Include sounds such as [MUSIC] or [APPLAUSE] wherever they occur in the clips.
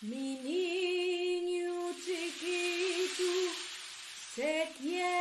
mi niño chiquito se.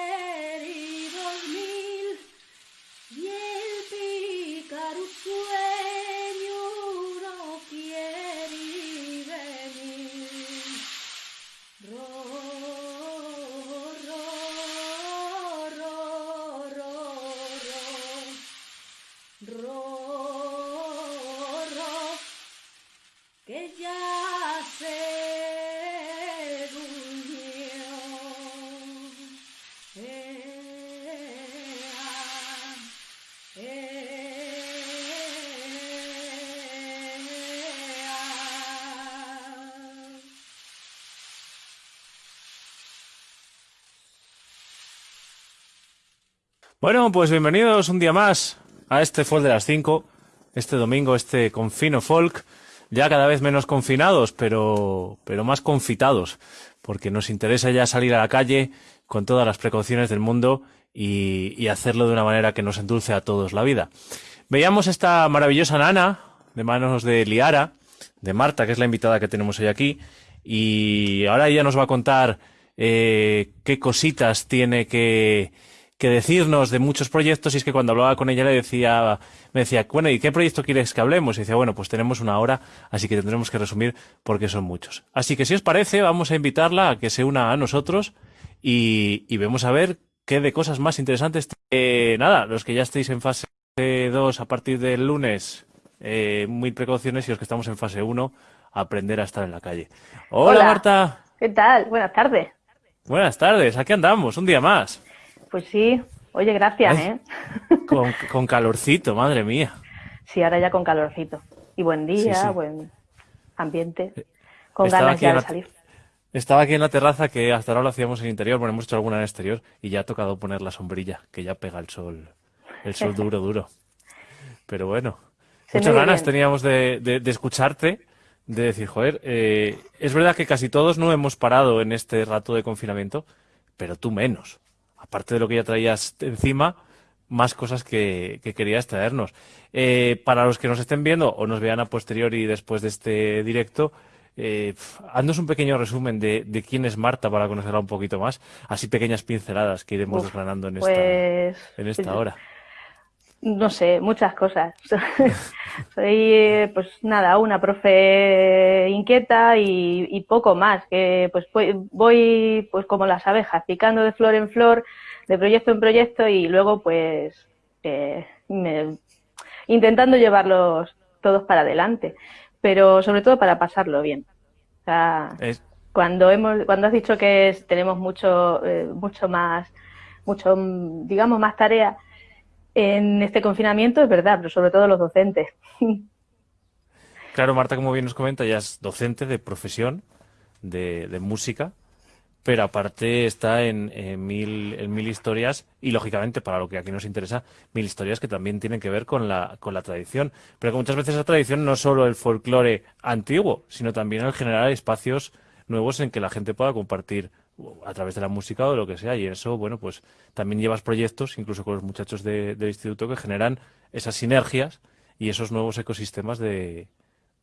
Bueno, pues bienvenidos un día más a este Folk de las 5, este domingo, este confino folk, ya cada vez menos confinados, pero, pero más confitados, porque nos interesa ya salir a la calle con todas las precauciones del mundo y, y hacerlo de una manera que nos endulce a todos la vida. Veíamos esta maravillosa nana de manos de Liara, de Marta, que es la invitada que tenemos hoy aquí, y ahora ella nos va a contar eh, qué cositas tiene que que decirnos de muchos proyectos y es que cuando hablaba con ella le decía, me decía, bueno, ¿y qué proyecto quieres que hablemos? Y decía, bueno, pues tenemos una hora, así que tendremos que resumir porque son muchos. Así que si os parece, vamos a invitarla a que se una a nosotros y, y vemos a ver qué de cosas más interesantes. Eh, nada, los que ya estéis en fase 2 a partir del lunes, eh, muy precauciones y los que estamos en fase 1, aprender a estar en la calle. Hola, Marta. ¿Qué tal? Buenas tardes. Buenas tardes, aquí andamos, un día más. Pues sí, oye, gracias, ¿eh? [LAUGHS] Con, calorcito, madre mía. Sí, ahora ya con calorcito. Y buen día, buen ambiente, eh, con ganas ya de salir. Estaba aquí en la terraza que hasta ahora lo hacíamos en interior, bueno, hemos hecho alguna en exterior y ya ha tocado poner la sombrilla, que ya pega el sol, el sol [LAUGHS] duro, duro. Pero bueno, muchas ganas teníamos de, escucharte, de decir, joder, eh, es verdad que casi todos no hemos parado en este rato de confinamiento, pero tú menos aparte de lo que ya traías encima, más cosas que, querías traernos. Eh, para los que nos estén viendo o nos vean a posteriori después de este directo, eh, haznos un pequeño resumen de, quién es Marta para conocerla un poquito más, así pequeñas pinceladas que iremos desgranando en esta, pues, en esta hora. No sé, muchas cosas. [LAUGHS] Soy, pues nada, una profe inquieta y, poco más, que pues voy pues como las abejas, picando de flor en flor, de proyecto en proyecto y luego pues eh, intentando llevarlos todos para adelante, pero sobre todo para pasarlo bien. O sea, cuando hemos, cuando has dicho que tenemos mucho, eh, mucho más, mucho, digamos, más tarea en este confinamiento, es verdad, pero sobre todo los docentes. Claro, Marta, como bien nos comenta, ya es docente de profesión de, música, pero aparte está en, mil, en mil historias y, lógicamente, para lo que aquí nos interesa, mil historias que también tienen que ver con la, con la tradición. Pero que muchas veces la tradición no es solo el folclore antiguo, sino también el generar espacios nuevos en que la gente pueda compartir a través de la música o de lo que sea. Y eso, bueno, pues también llevas proyectos, incluso con los muchachos del instituto, que generan esas sinergias y esos nuevos ecosistemas de,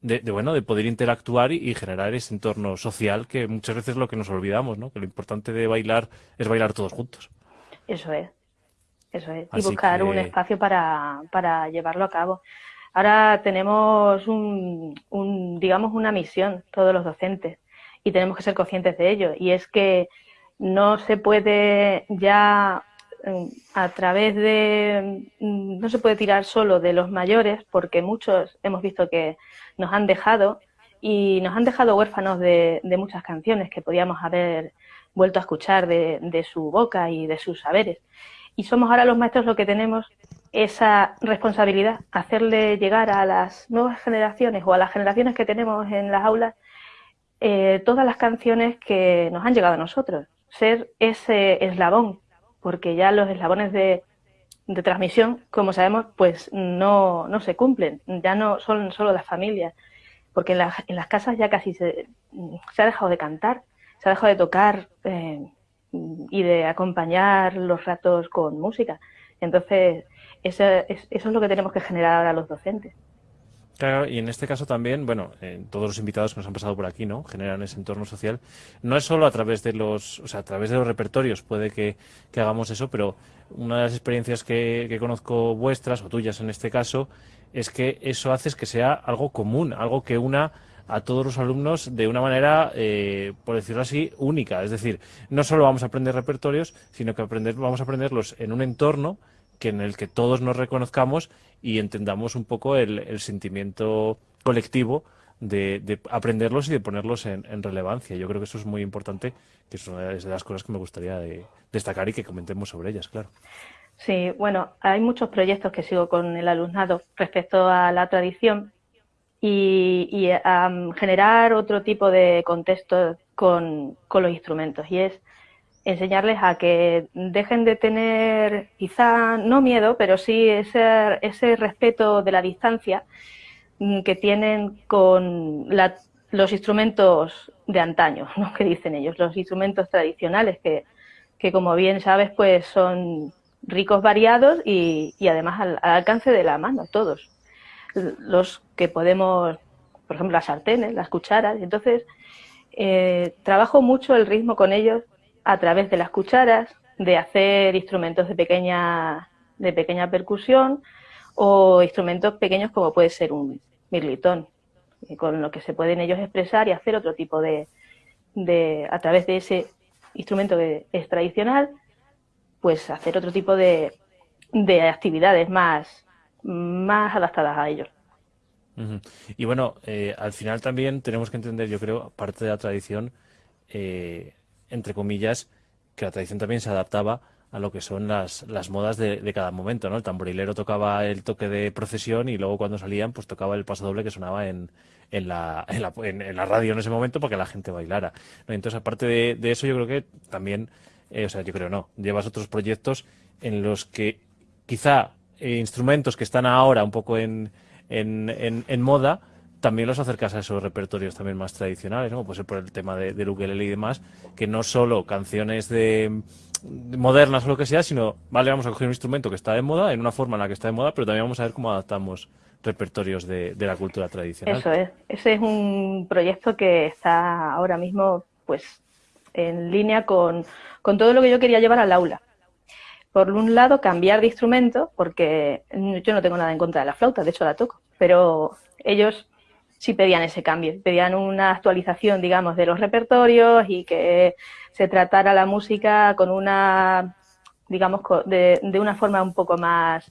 de, bueno, de poder interactuar y, generar ese entorno social que muchas veces es lo que nos olvidamos, ¿no? Que lo importante de bailar es bailar todos juntos. Eso es, eso es. y buscar un espacio para, para llevarlo a cabo. Ahora tenemos un, un, digamos, una misión, todos los docentes, y tenemos que ser conscientes de ello. Y es que no se puede ya mm, a través de, mm, no se puede tirar solo de los mayores, porque muchos hemos visto que nos han dejado y nos han dejado huérfanos de, muchas canciones que podíamos haber vuelto a escuchar de, su boca y de sus saberes. Y somos ahora los maestros los que tenemos esa responsabilidad, hacerle llegar a las nuevas generaciones o a las generaciones que tenemos en las aulas eh, todas las canciones que nos han llegado a nosotros, ser ese eslabón, porque ya los eslabones de, transmisión, como sabemos, pues no, no se cumplen, ya no son solo las familias, porque en, en las casas ya casi se, ha dejado de cantar, se ha dejado de tocar eh, y de acompañar los ratos con música. Entonces, eso es, eso es lo que tenemos que generar ahora los docentes. Claro, y en este caso también, bueno, todos los invitados que nos han pasado por aquí, ¿no? Generan ese entorno social. No es solo a través de los, o sea, a través de los repertorios puede que, hagamos eso, pero una de las experiencias que, que, conozco vuestras, o tuyas en este caso, es que eso hace que sea algo común, algo que una a todos los alumnos de una manera, eh, por decirlo así, única. Es decir, no solo vamos a aprender repertorios, sino que aprender, vamos a aprenderlos en un entorno que en el que todos nos reconozcamos y entendamos un poco el, sentimiento colectivo de, aprenderlos y de ponerlos en, relevancia. Yo creo que eso es muy importante, que es una de las cosas que me gustaría destacar y que comentemos sobre ellas, claro. Sí, bueno, hay muchos proyectos que sigo con el alumnado respecto a la tradición y, a generar otro tipo de contexto con, con los instrumentos. Y es enseñarles a que dejen de tener quizá no miedo, pero sí ese, ese respeto de la distancia mm, que tienen con los instrumentos de antaño, ¿no? [LAUGHS] que dicen ellos, los instrumentos tradicionales que, que como bien sabes pues son ricos, variados y, y además al, alcance de la mano, todos. Los que podemos, por ejemplo, las sartenes, las cucharas, entonces eh, trabajo mucho el ritmo con ellos a través de las cucharas, de hacer instrumentos de pequeña, de pequeña percusión o instrumentos pequeños como puede ser un mirlitón, eh, con lo que se pueden ellos expresar y hacer otro tipo de, de a través de ese instrumento que es tradicional, pues hacer otro tipo de, de actividades más, más adaptadas a ellos. Y bueno, eh, al final también tenemos que entender, yo creo, parte de la tradición, eh, entre comillas, que la tradición también se adaptaba a lo que son las, las modas de, cada momento, ¿no? El tamborilero tocaba el toque de procesión y luego cuando salían, pues tocaba el paso doble que sonaba en, en, la, en, la, en, la radio en ese momento para que la gente bailara. Entonces, aparte de, eso, yo creo que también, eh, o sea, yo creo no, llevas otros proyectos en los que quizá eh, instrumentos que están ahora un poco en, en, en moda, también los acercas a esos repertorios también más tradicionales, ¿no? Puede ser por el tema de, de y demás, que no solo canciones de, modernas o lo que sea, sino, vale, vamos a coger un instrumento que está de moda, en una forma en la que está de moda, pero también vamos a ver cómo adaptamos repertorios de, la cultura tradicional. Eso es, ese es un proyecto que está ahora mismo, pues, en línea con, con todo lo que yo quería llevar al aula. Por un lado, cambiar de instrumento, porque yo no tengo nada en contra de la flauta, de hecho la toco, pero ellos sí pedían ese cambio, pedían una actualización, digamos, de los repertorios y que se tratara la música con una, digamos, de, una forma un poco más,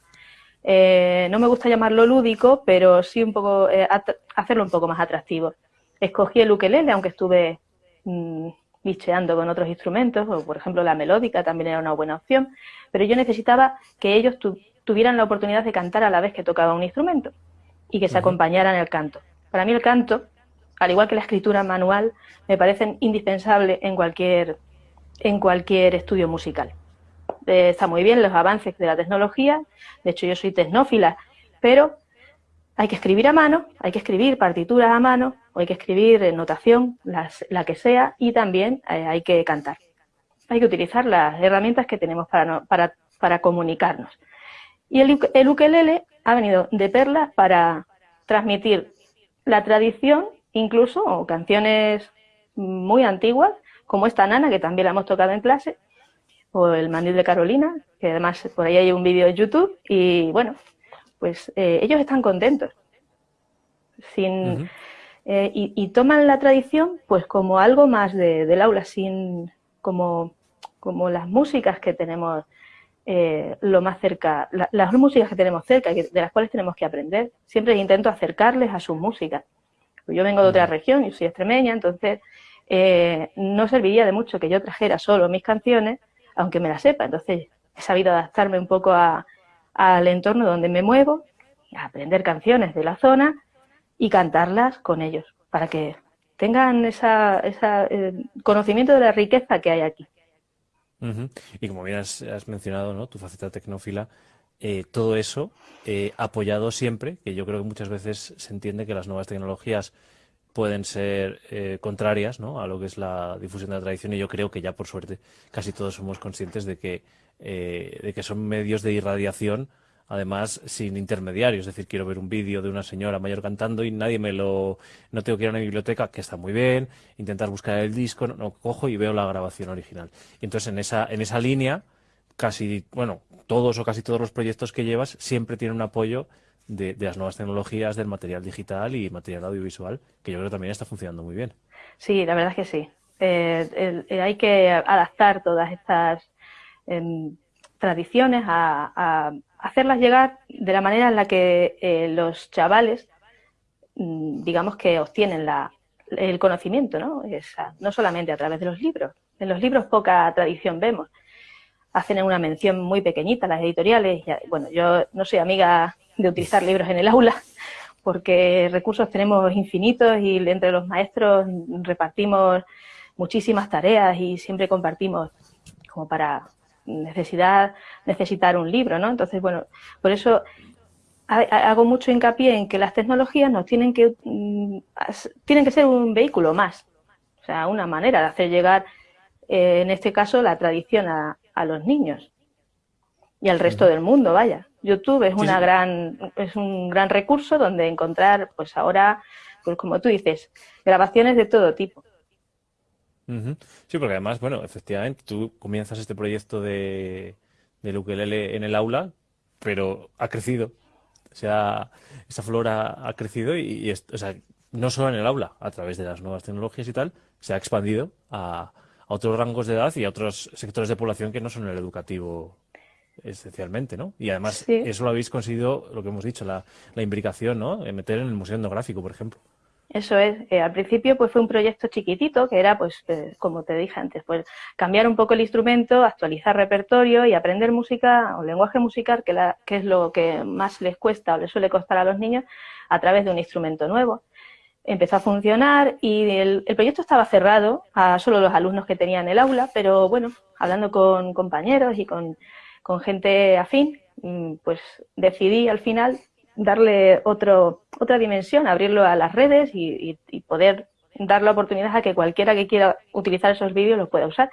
eh, no me gusta llamarlo lúdico, pero sí un poco eh, hacerlo un poco más atractivo. Escogí el ukelele, aunque estuve mm, bicheando con otros instrumentos, o por ejemplo la melódica también era una buena opción, pero yo necesitaba que ellos tuvieran la oportunidad de cantar a la vez que tocaba un instrumento y que se acompañaran el canto. Para mí el canto, al igual que la escritura manual, me parecen indispensables en cualquier, en cualquier estudio musical. Eh, está muy bien los avances de la tecnología, de hecho yo soy tecnófila, pero hay que escribir a mano, hay que escribir partituras a mano, o hay que escribir notación, la que sea, y también eh, hay que cantar. Hay que utilizar las herramientas que tenemos para, para, para comunicarnos. Y el, el ukelele ha venido de perlas para transmitir la tradición, incluso, o canciones muy antiguas, como esta nana, que también la hemos tocado en clase, o el mandil de Carolina, que además por ahí hay un vídeo de YouTube, y bueno, pues eh, ellos están contentos. Sin, eh, y, toman la tradición pues como algo más del aula, sin como, como las músicas que tenemos eh, lo más cerca, las músicas que tenemos cerca, de las cuales tenemos que aprender. Siempre intento acercarles a sus músicas. Yo vengo de otra región, yo soy extremeña, entonces no serviría de mucho que yo trajera solo mis canciones, aunque me la sepa. Entonces he sabido adaptarme un poco al entorno donde me muevo, aprender canciones de la zona y cantarlas con ellos, para que tengan ese eh, conocimiento de la riqueza que hay aquí. Y como bien has, mencionado, tu faceta tecnófila, eh, todo eso eh, apoyado siempre, que yo creo que muchas veces se entiende que las nuevas tecnologías pueden ser eh, contrarias a lo que es la difusión de la tradición y yo creo que ya por suerte casi todos somos conscientes de que, de que son medios de irradiación además sin intermediarios, es decir, quiero ver un vídeo de una señora mayor cantando y nadie me lo, no tengo que ir a una biblioteca, que está muy bien, intentar buscar el disco, no, cojo y veo la grabación original. Y entonces en esa, en esa línea, casi, bueno, todos o casi todos los proyectos que llevas siempre tienen un apoyo de, las nuevas tecnologías, del material digital y material audiovisual, que yo creo también está funcionando muy bien. Sí, la verdad es que sí. Eh, hay que adaptar todas estas em, tradiciones a, hacerlas llegar de la manera en la que eh, los chavales, mm, digamos que obtienen la, el conocimiento, ¿no? no solamente a través de los libros. En los libros poca tradición vemos. Hacen una mención muy pequeñita las editoriales. bueno, yo no soy amiga de utilizar libros en el aula, porque recursos tenemos infinitos y entre los maestros repartimos muchísimas tareas y siempre compartimos como para necesidad, necesitar un libro, ¿no? Entonces, bueno, por eso hago mucho hincapié en que las tecnologías nos tienen que, mm, tienen que ser un vehículo más, o sea, una manera de hacer llegar, eh, en este caso, la tradición a, a los niños y al resto del mundo, vaya. YouTube es una gran es un gran recurso donde encontrar, pues ahora, pues como tú dices, grabaciones de todo tipo. Sí, porque además, bueno, efectivamente, tú comienzas este proyecto de, de ukelele en el aula, pero ha crecido. O sea, esa flora ha crecido y, o sea, no solo en el aula, a través de las nuevas tecnologías y tal, se ha expandido a, a otros rangos de edad y a otros sectores de población que no son el educativo esencialmente, ¿no? Y además eso lo habéis conseguido, lo que hemos dicho, la, la imbricación, ¿no? En meter en el Museo Etnográfico, por ejemplo. Eso es. Eh, al principio pues fue un proyecto chiquitito que era, pues, eh, como te dije antes, pues cambiar un poco el instrumento, actualizar repertorio y aprender música o lenguaje musical, que, la, que es lo que más les cuesta o les suele costar a los niños, a través de un instrumento nuevo. Empezó a funcionar y el, el proyecto estaba cerrado a solo los alumnos que tenían el aula, pero bueno, hablando con compañeros y con con gente afín, mm, pues decidí al final darle otro, otra dimensión, abrirlo a las redes y, poder dar la oportunidad a que cualquiera que quiera utilizar esos vídeos los pueda usar.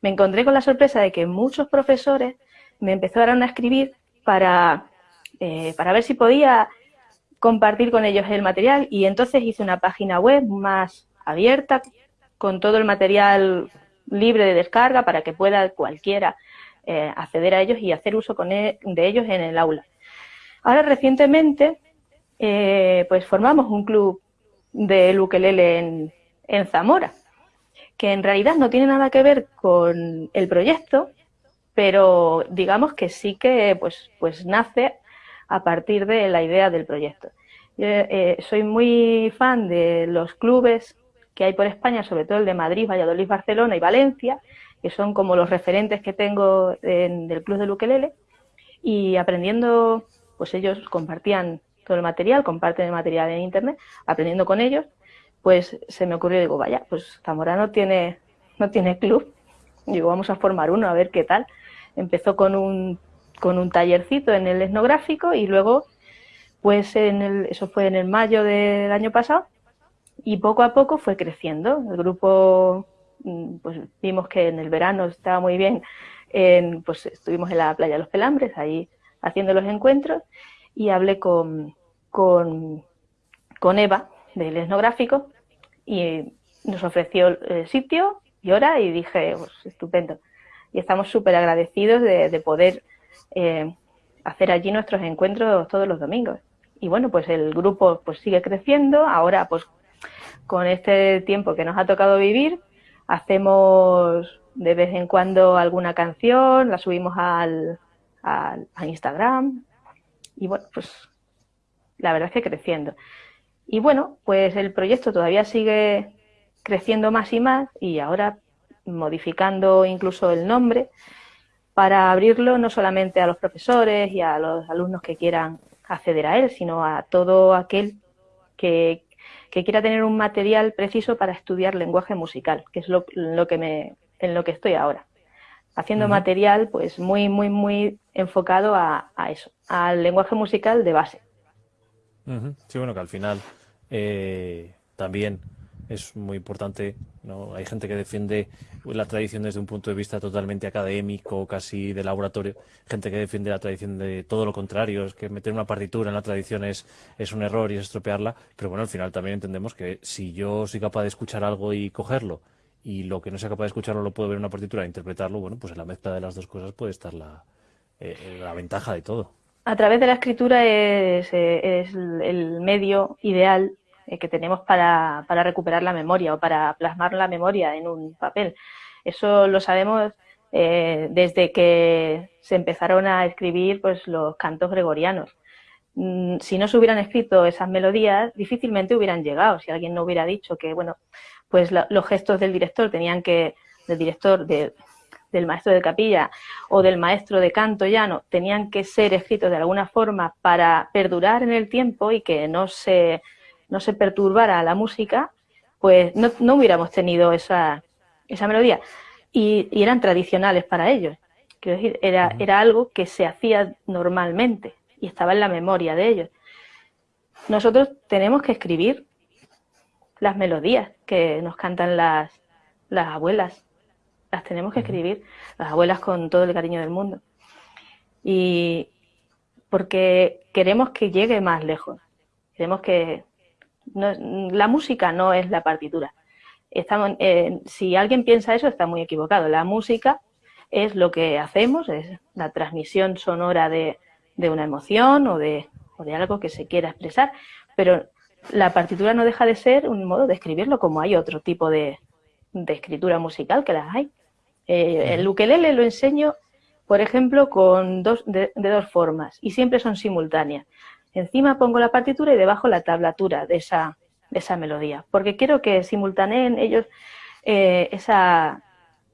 Me encontré con la sorpresa de que muchos profesores me empezaron a escribir para, eh, para ver si podía compartir con ellos el material y entonces hice una página web más abierta con todo el material libre de descarga para que pueda cualquiera eh, acceder a ellos y hacer uso con e, de ellos en el aula. Ahora recientemente eh, pues formamos un club de ukelele en, en Zamora, que en realidad no tiene nada que ver con el proyecto, pero digamos que sí que pues, pues nace a partir de la idea del proyecto. Eh, soy muy fan de los clubes que hay por España, sobre todo el de Madrid, Valladolid, Barcelona y Valencia, que son como los referentes que tengo del club de ukelele, y aprendiendo, pues ellos compartían todo el material, comparten el material en internet, aprendiendo con ellos, pues se me ocurrió, digo, vaya, pues Zamora no tiene, no tiene club, [LAUGHS] digo, vamos a formar uno, a ver qué tal. Empezó con un, con un tallercito en el etnográfico y luego, pues en el, eso fue en el mayo del año pasado, y poco a poco fue creciendo. El grupo, mm, pues vimos que en el verano estaba muy bien, pues estuvimos en la playa de los Pelambres, ahí haciendo los encuentros, y hablé con, con, Eva, del etnográfico, y nos ofreció el sitio y hora, y dije, pues estupendo. Y estamos súper agradecidos de, poder eh, hacer allí nuestros encuentros todos los domingos. Y bueno, pues el grupo pues sigue creciendo, ahora pues con este tiempo que nos ha tocado vivir, hacemos de vez en cuando alguna canción, la subimos al, a Instagram y bueno, pues la verdad es que creciendo. Y bueno, pues el proyecto todavía sigue creciendo más y más y ahora modificando incluso el nombre para abrirlo no solamente a los profesores y a los alumnos que quieran acceder a él, sino a todo aquel que, que quiera tener un material preciso para estudiar lenguaje musical, que es lo, que me, en lo que estoy ahora. Haciendo material pues muy, muy, muy enfocado a, eso, al lenguaje musical de base. Sí, bueno, que al final eh, también es muy importante. ¿no? Hay gente que defiende la tradición desde un punto de vista totalmente académico, casi de laboratorio. Gente que defiende la tradición de todo lo contrario, es que meter una partitura en la tradición es, es un error y es estropearla. Pero bueno, al final también entendemos que si yo soy capaz de escuchar algo y cogerlo, y lo que no sea capaz de escucharlo lo puedo ver en una partitura e interpretarlo, bueno, pues en la mezcla de las dos cosas puede estar la, eh, la ventaja de todo. A través de la escritura es, eh, el medio ideal eh, que tenemos para, recuperar la memoria o para plasmar la memoria en un papel. Eso lo sabemos eh, desde que se empezaron a escribir pues, los cantos gregorianos. Mm, si no se hubieran escrito esas melodías, difícilmente hubieran llegado. Si alguien no hubiera dicho que, bueno, pues los gestos del director tenían que, del director, del maestro de capilla o del maestro de canto llano, tenían que ser escritos de alguna forma para perdurar en el tiempo y que no se no se perturbara la música, pues no, hubiéramos tenido esa, esa melodía. Y, eran tradicionales para ellos. Quiero decir, era, era algo que se hacía normalmente y estaba en la memoria de ellos. Nosotros tenemos que escribir las melodías que nos cantan las, las abuelas. Las tenemos que escribir, las abuelas con todo el cariño del mundo. Y porque queremos que llegue más lejos. Queremos que, la música no es la partitura. Estamos, eh, si alguien piensa eso, está muy equivocado. La música es lo que hacemos, es la transmisión sonora de, una emoción o de, algo que se quiera expresar, pero la partitura no deja de ser un modo de escribirlo como hay otro tipo de, escritura musical que las hay. Eh, el ukelele lo enseño, por ejemplo, con dos, de, dos formas y siempre son simultáneas. Encima pongo la partitura y debajo la tablatura de esa, de esa melodía, porque quiero que simultaneen ellos eh, esa,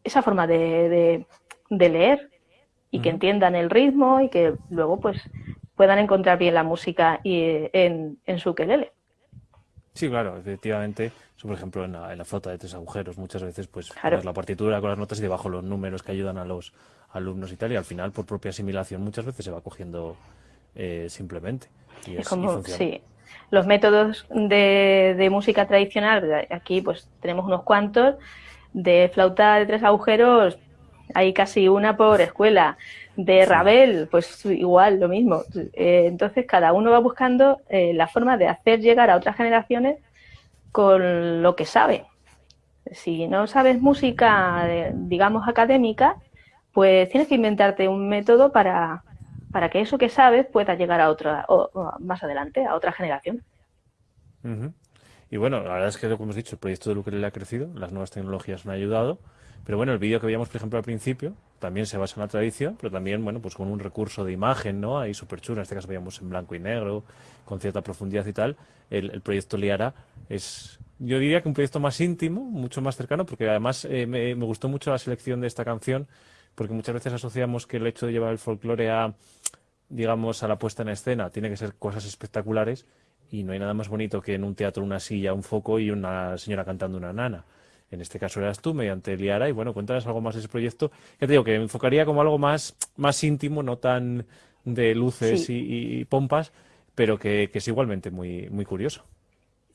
esa forma de, de, leer y que entiendan el ritmo y que luego pues puedan encontrar bien la música y, en, en su quelele. Sí, claro, efectivamente. por ejemplo, en la, en la, flauta de tres agujeros, muchas veces pues la partitura con las notas y debajo los números que ayudan a los alumnos y tal, y al final, por propia asimilación, muchas veces se va cogiendo eh, simplemente. es, como, sí. Los métodos de, música tradicional, aquí pues tenemos unos cuantos, de flauta de tres agujeros hay casi una por escuela. De Ravel, pues igual, lo mismo. Eh, entonces, cada uno va buscando eh, la forma de hacer llegar a otras generaciones con lo que sabe. Si no sabes música, digamos, académica, pues tienes que inventarte un método para, para que eso que sabes pueda llegar a otra, o, más adelante, a otra generación. Y bueno, la verdad es que que hemos dicho, el proyecto de le ha crecido, las nuevas tecnologías han ayudado Pero bueno, el vídeo que veíamos, por ejemplo, al principio, también se basa en la tradición, pero también, bueno, pues con un recurso de imagen, ¿no? Ahí súper chulo, en este caso veíamos en blanco y negro, con cierta profundidad y tal. El, proyecto Liara es, yo diría que un proyecto más íntimo, mucho más cercano, porque además eh, me, gustó mucho la selección de esta canción, porque muchas veces asociamos que el hecho de llevar el folclore a, digamos, a la puesta en escena tiene que ser cosas espectaculares y no hay nada más bonito que en un teatro una silla, un foco y una señora cantando una nana. En este caso eras tú, mediante Liara, y bueno, cuéntanos algo más de ese proyecto. Que te digo, que me enfocaría como algo más, más íntimo, no tan de luces y, pompas, pero que, es igualmente muy, muy curioso.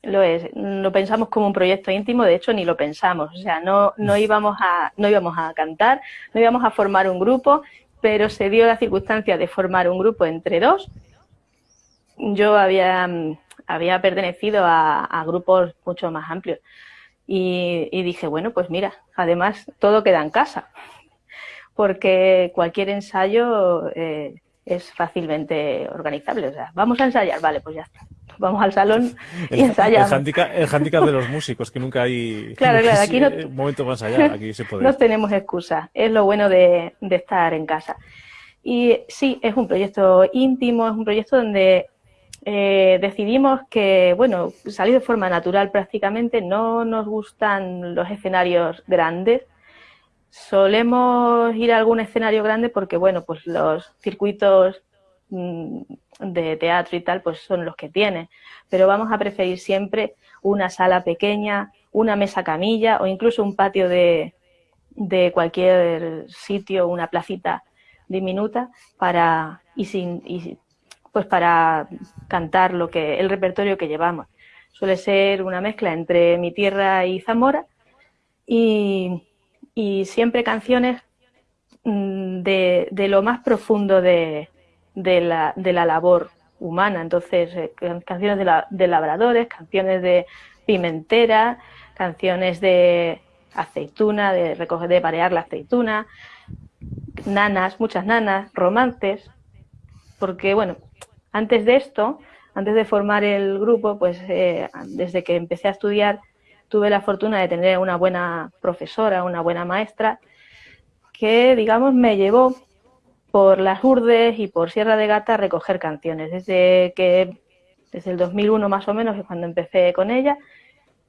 Lo es, lo pensamos como un proyecto íntimo, de hecho ni lo pensamos, o sea, no, no, íbamos a, no íbamos a cantar, no íbamos a formar un grupo, pero se dio la circunstancia de formar un grupo entre dos. Yo había, había pertenecido a grupos mucho más amplios y, dije, bueno, pues mira, además todo queda en casa, porque cualquier ensayo eh, es fácilmente organizable. O sea, vamos a ensayar, vale, pues ya está. Vamos al salón y ensayamos. El handicap, de los músicos, que nunca hay claro, claro, aquí no, [LAUGHS] momento para ensayar, aquí se puede. No tenemos excusa, es lo bueno de, de estar en casa. Y sí, es un proyecto íntimo, es un proyecto donde eh, decidimos que, bueno, salir de forma natural prácticamente, no nos gustan los escenarios grandes. Solemos ir a algún escenario grande porque, bueno, pues los circuitos mm, de teatro y tal, pues son los que tienen. Pero vamos a preferir siempre una sala pequeña, una mesa camilla o incluso un patio de, de cualquier sitio, una placita diminuta para y sin y pues para cantar lo que el repertorio que llevamos. Suele ser una mezcla entre mi tierra y Zamora y, siempre canciones mm, de, lo más profundo de, la, labor humana. Entonces, eh, canciones de, labradores, canciones de pimentera, canciones de aceituna, de recoger, de parear la aceituna, nanas, muchas nanas, romances, porque, bueno, antes de esto, antes de formar el grupo, pues eh, desde que empecé a estudiar tuve la fortuna de tener una buena profesora, una buena maestra, que digamos me llevó por las Urdes y por Sierra de Gata a recoger canciones. Desde que desde el 2001 más o menos, que cuando empecé con ella,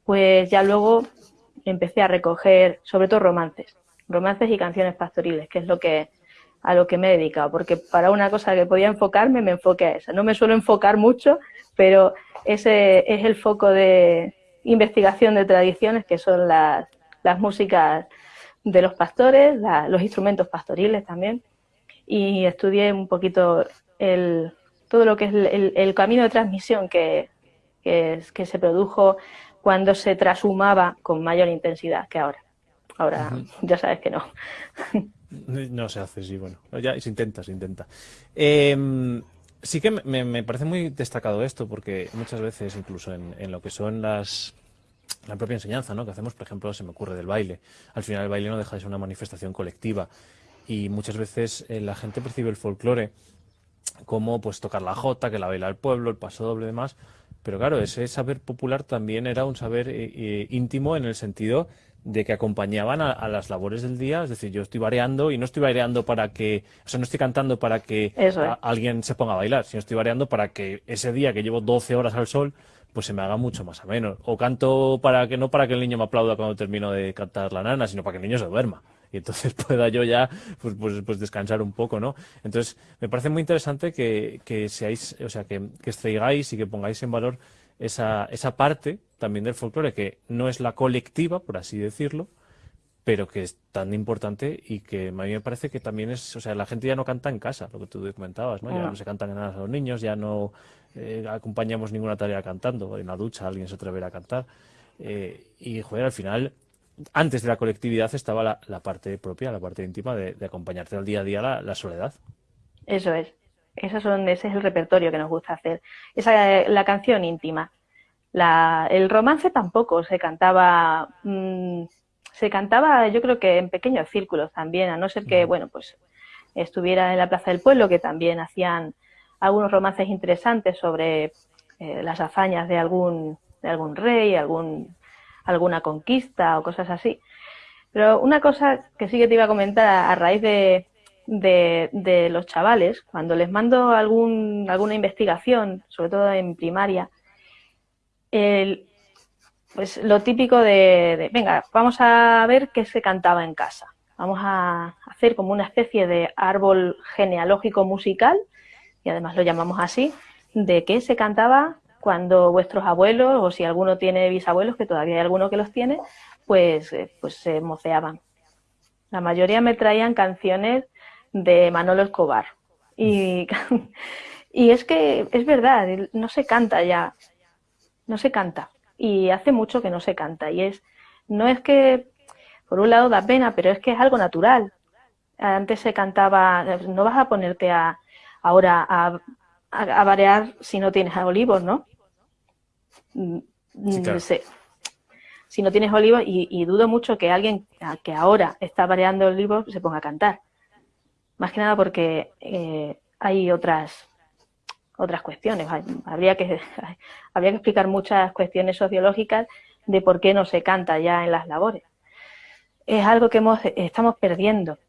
pues ya luego empecé a recoger sobre todo romances, romances y canciones pastoriles, que es lo que a lo que me he dedicado, porque para una cosa que podía enfocarme, me enfoqué a esa. No me suelo enfocar mucho, pero ese es el foco de investigación de tradiciones, que son las, las músicas de los pastores, los instrumentos pastoriles también, y estudié un poquito el, todo lo que es el, camino de transmisión que, que, que, se produjo cuando se trashumaba con mayor intensidad que ahora. Ahora ya sabes que no. [LAUGHS] No se hace, sí, bueno. Ya se intenta, se intenta. Em, sí que me, parece muy destacado esto, porque muchas veces, incluso en, lo que son las la propia enseñanza, ¿no? Que hacemos, por ejemplo, se me ocurre del baile. Al final el baile no deja de ser una manifestación colectiva y muchas veces eh, la gente percibe el folclore como pues tocar la jota, que la baila el pueblo, el paso doble y demás. Pero claro, ese saber popular también era un saber eh, eh, íntimo en el sentido de que acompañaban a, las labores del día, es decir, yo estoy variando y no estoy variando para que, o sea, no estoy cantando para que alguien se ponga a bailar, sino estoy variando para que ese día que llevo 12 horas al sol, pues se me haga mucho más ameno. O canto para que no para que el niño me aplauda cuando termino de cantar la nana, sino para que el niño se duerma. Y entonces [LAUGHS] pueda yo ya pues, pues, pues descansar un poco, ¿no? Entonces, me parece muy interesante que, que seáis, o sea, que, que extraigáis y que pongáis en valor esa, esa parte también del folclore que no es la colectiva, por así decirlo, pero que es tan importante y que a mí me parece que también es, o sea, la gente ya no canta en casa, lo que tú comentabas, ¿no? Ya no se cantan nada a los niños, ya no eh, acompañamos ninguna tarea cantando, en la ducha alguien se atreverá a cantar. Eh, y, joder, al final, antes de la colectividad estaba la, parte propia, la parte íntima de, acompañarte al día a día la, soledad. Eso es. Eso son, ese es el repertorio que nos gusta hacer. Esa la canción íntima. La, el romance tampoco se cantaba, mm, se cantaba yo creo que en pequeños círculos también, a no ser que, bueno, pues estuviera en la Plaza del Pueblo, que también hacían algunos romances interesantes sobre eh, las hazañas de algún, de algún rey, algún, alguna conquista o cosas así. Pero una cosa que sí que te iba a comentar a, raíz de, de, los chavales, cuando les mando algún, alguna investigación, sobre todo en primaria, el, pues lo típico de, venga, vamos a ver qué se cantaba en casa. Vamos a hacer como una especie de árbol genealógico musical, y además lo llamamos así, de qué se cantaba cuando vuestros abuelos, o si alguno tiene bisabuelos, que todavía hay alguno que los tiene, pues, eh, pues se moceaban. La mayoría me traían canciones de Manolo Escobar. Y, [LAUGHS] y es que es verdad, no se canta ya, no se canta y hace mucho que no se canta. Y es, no es que, por un lado da pena, pero es que es algo natural. Antes se cantaba, no vas a ponerte a, ahora a, a, variar si no tienes olivos, ¿no? Mm, si no tienes olivos, y, dudo mucho que alguien que ahora está variando olivos se ponga a cantar. Más que nada porque eh, hay otras otras cuestiones. Habría que, [LAUGHS] habría que explicar muchas cuestiones sociológicas de por qué no se canta ya en las labores. Es algo que hemos, estamos perdiendo.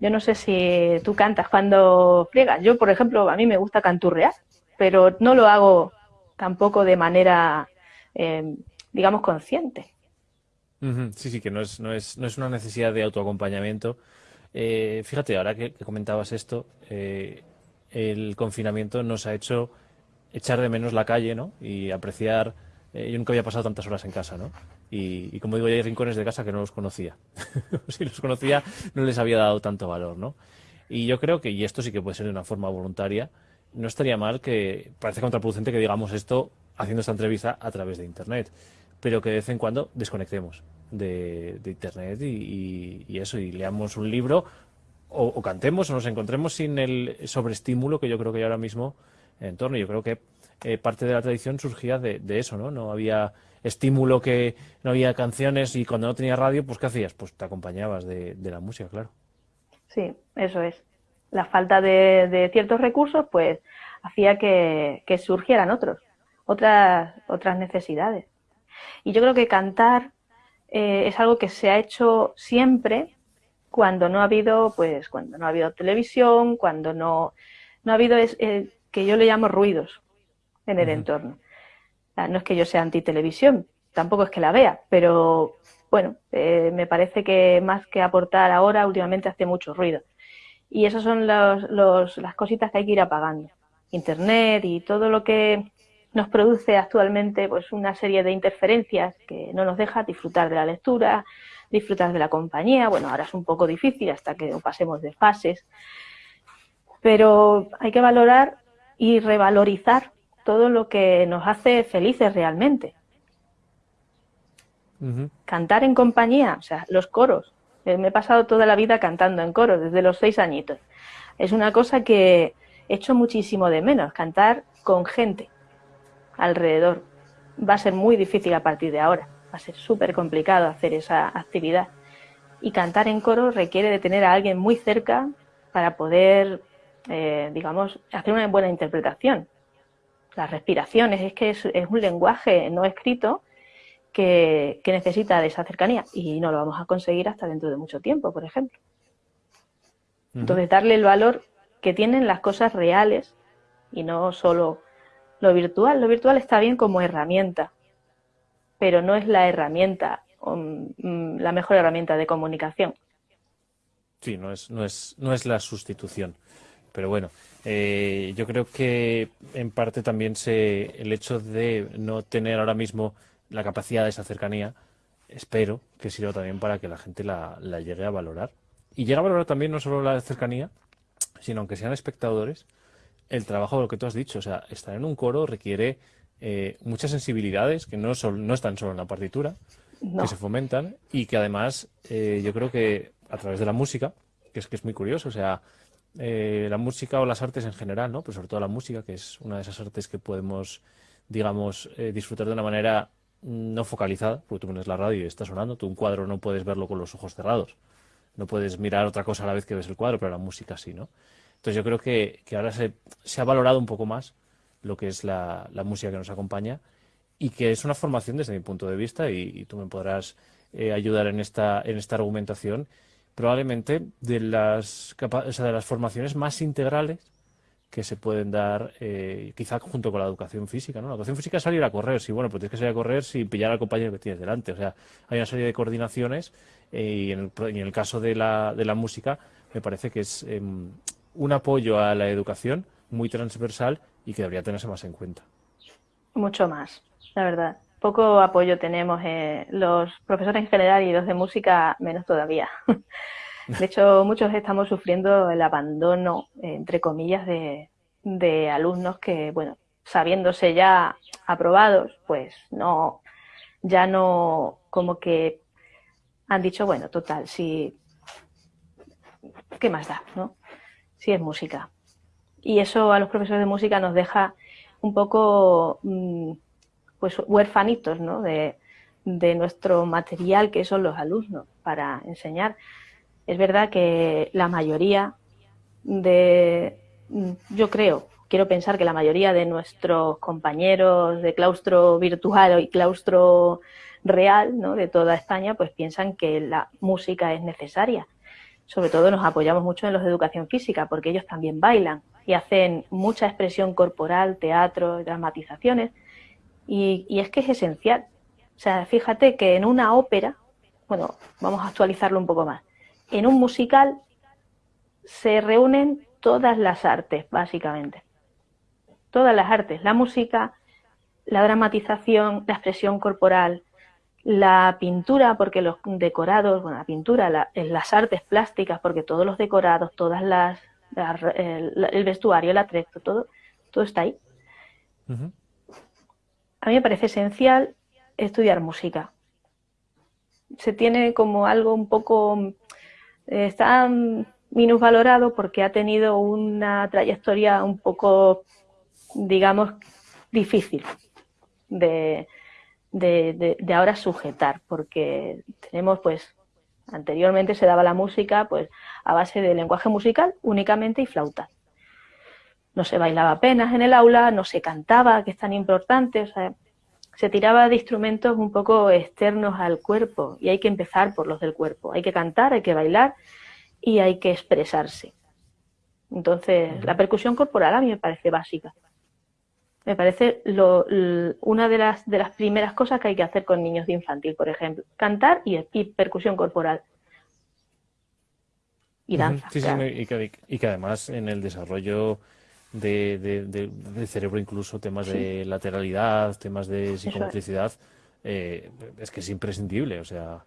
Yo no sé si tú cantas cuando friegas. Yo, por ejemplo, a mí me gusta canturrear, pero no lo hago tampoco de manera, eh, digamos, consciente. Sí, sí, que no es, no es, no es una necesidad de autoacompañamiento. Eh, fíjate, ahora que, comentabas esto, eh, el confinamiento nos ha hecho echar de menos la calle, ¿no? Y apreciar. Eh, yo nunca había pasado tantas horas en casa, ¿no? Y, como digo, hay rincones de casa que no los conocía. [LAUGHS] si los conocía, no les había dado tanto valor, ¿no? Y yo creo que, y esto sí que puede ser de una forma voluntaria, no estaría mal que, parece contraproducente que digamos esto haciendo esta entrevista a través de Internet, pero que de vez en cuando desconectemos de, Internet y, eso, y leamos un libro o, cantemos o nos encontremos sin el sobreestímulo que yo creo que hay ahora mismo en torno. Yo creo que eh, parte de la tradición surgía de, eso, ¿no? No había estímulo que no había canciones y cuando no tenía radio, pues ¿qué hacías? Pues te acompañabas de, la música, claro. Sí, eso es. La falta de, ciertos recursos, pues hacía que, surgieran otros, otras, otras necesidades. Y yo creo que cantar eh, es algo que se ha hecho siempre cuando no ha habido, pues, cuando no ha habido televisión, cuando no, no ha habido, es, eh, que yo le llamo ruidos en el entorno. No es que yo sea anti-televisión, tampoco es que la vea, pero bueno, eh, me parece que más que aportar ahora, últimamente hace mucho ruido. Y esas son los, las cositas que hay que ir apagando. Internet y todo lo que nos produce actualmente pues una serie de interferencias que no nos deja disfrutar de la lectura, disfrutar de la compañía. Bueno, ahora es un poco difícil hasta que pasemos de fases, pero hay que valorar y revalorizar todo lo que nos hace felices realmente. Cantar en compañía, o sea, los coros. Eh, me he pasado toda la vida cantando en coros, desde los seis añitos. Es una cosa que he hecho muchísimo de menos, cantar con gente alrededor. Va a ser muy difícil a partir de ahora va a ser súper complicado hacer esa actividad. Y cantar en coro requiere de tener a alguien muy cerca para poder, eh, digamos, hacer una buena interpretación. Las respiraciones, es que es, un lenguaje no escrito que, necesita de esa cercanía y no lo vamos a conseguir hasta dentro de mucho tiempo, por ejemplo. Entonces, darle el valor que tienen las cosas reales y no solo lo virtual. Lo virtual está bien como herramienta, pero no es la herramienta, mm, la mejor herramienta de comunicación. Sí, no es, no es, no es la sustitución. Pero bueno, eh, yo creo que en parte también se, el hecho de no tener ahora mismo la capacidad de esa cercanía, espero que sirva también para que la gente la, la llegue a valorar. Y llegue a valorar también no solo la cercanía, sino aunque sean espectadores, el trabajo de lo que tú has dicho. O sea, estar en un coro requiere eh, muchas sensibilidades que no, son, no están solo en la partitura, que se fomentan y que además eh, yo creo que a través de la música, que es que es muy curioso, o sea, eh, la música o las artes en general, ¿no? Pero sobre todo la música, que es una de esas artes que podemos, digamos, disfrutar de una manera no focalizada, porque tú pones la radio y está sonando, tú un cuadro no puedes verlo con los ojos cerrados, no puedes mirar otra cosa a la vez que ves el cuadro, pero la música sí, ¿no? Entonces yo creo que, ahora se, ha valorado un poco más lo que es la, música que nos acompaña y que es una formación desde mi punto de vista y, tú me podrás eh, ayudar en esta, en esta argumentación, probablemente de las, de las formaciones más integrales que se pueden dar, eh, quizá junto con la educación física, ¿no? La educación física es salir a correr, sí, bueno, pues tienes que salir a correr sin pillar al compañero que tienes delante. O sea, hay una serie de coordinaciones eh, y, en el, en el, caso de la, música me parece que es em, un apoyo a la educación muy transversal y que debería tenerse más en cuenta. Mucho más, la verdad. Poco apoyo tenemos eh, los profesores en general y los de música menos todavía. [LAUGHS] De hecho, muchos estamos sufriendo el abandono, entre comillas, de, de alumnos que, bueno, sabiéndose ya aprobados, pues no, ya no, como que han dicho, bueno, total, si, ¿qué más da, no? Si es música. Y eso a los profesores de música nos deja un poco, mm, pues, huérfanitos, ¿no? De, de nuestro material que son los alumnos para enseñar. Es verdad que la mayoría de, yo creo, quiero pensar que la mayoría de nuestros compañeros de claustro virtual y claustro real ¿no? de toda España, pues piensan que la música es necesaria. Sobre todo nos apoyamos mucho en los de educación física, porque ellos también bailan y hacen mucha expresión corporal, teatro, dramatizaciones, y, y es que es esencial. O sea, fíjate que en una ópera, bueno, vamos a actualizarlo un poco más, en un musical se reúnen todas las artes, básicamente. Todas las artes, la música, la dramatización, la expresión corporal, la pintura, porque los decorados, bueno, la pintura, las artes plásticas, porque todos los decorados, todas las, el, vestuario, el atrezo, todo, todo está ahí. A mí me parece esencial estudiar música. Se tiene como algo un poco está minusvalorado porque ha tenido una trayectoria un poco, digamos, difícil de, de, de, ahora sujetar, porque tenemos pues anteriormente se daba la música pues a base de lenguaje musical únicamente y flauta. No se bailaba apenas en el aula, no se cantaba, que es tan importante, o sea, se tiraba de instrumentos un poco externos al cuerpo y hay que empezar por los del cuerpo. Hay que cantar, hay que bailar y hay que expresarse. Entonces, la percusión corporal a mí me parece básica. Me parece lo, una de las, de las primeras cosas que hay que hacer con niños de infantil, por ejemplo. Cantar y, percusión corporal. Y danza. Sí, sí, y, que, y que además en el desarrollo de, del cerebro, incluso temas de lateralidad, temas de psicomotricidad, eh, es que es imprescindible. O sea,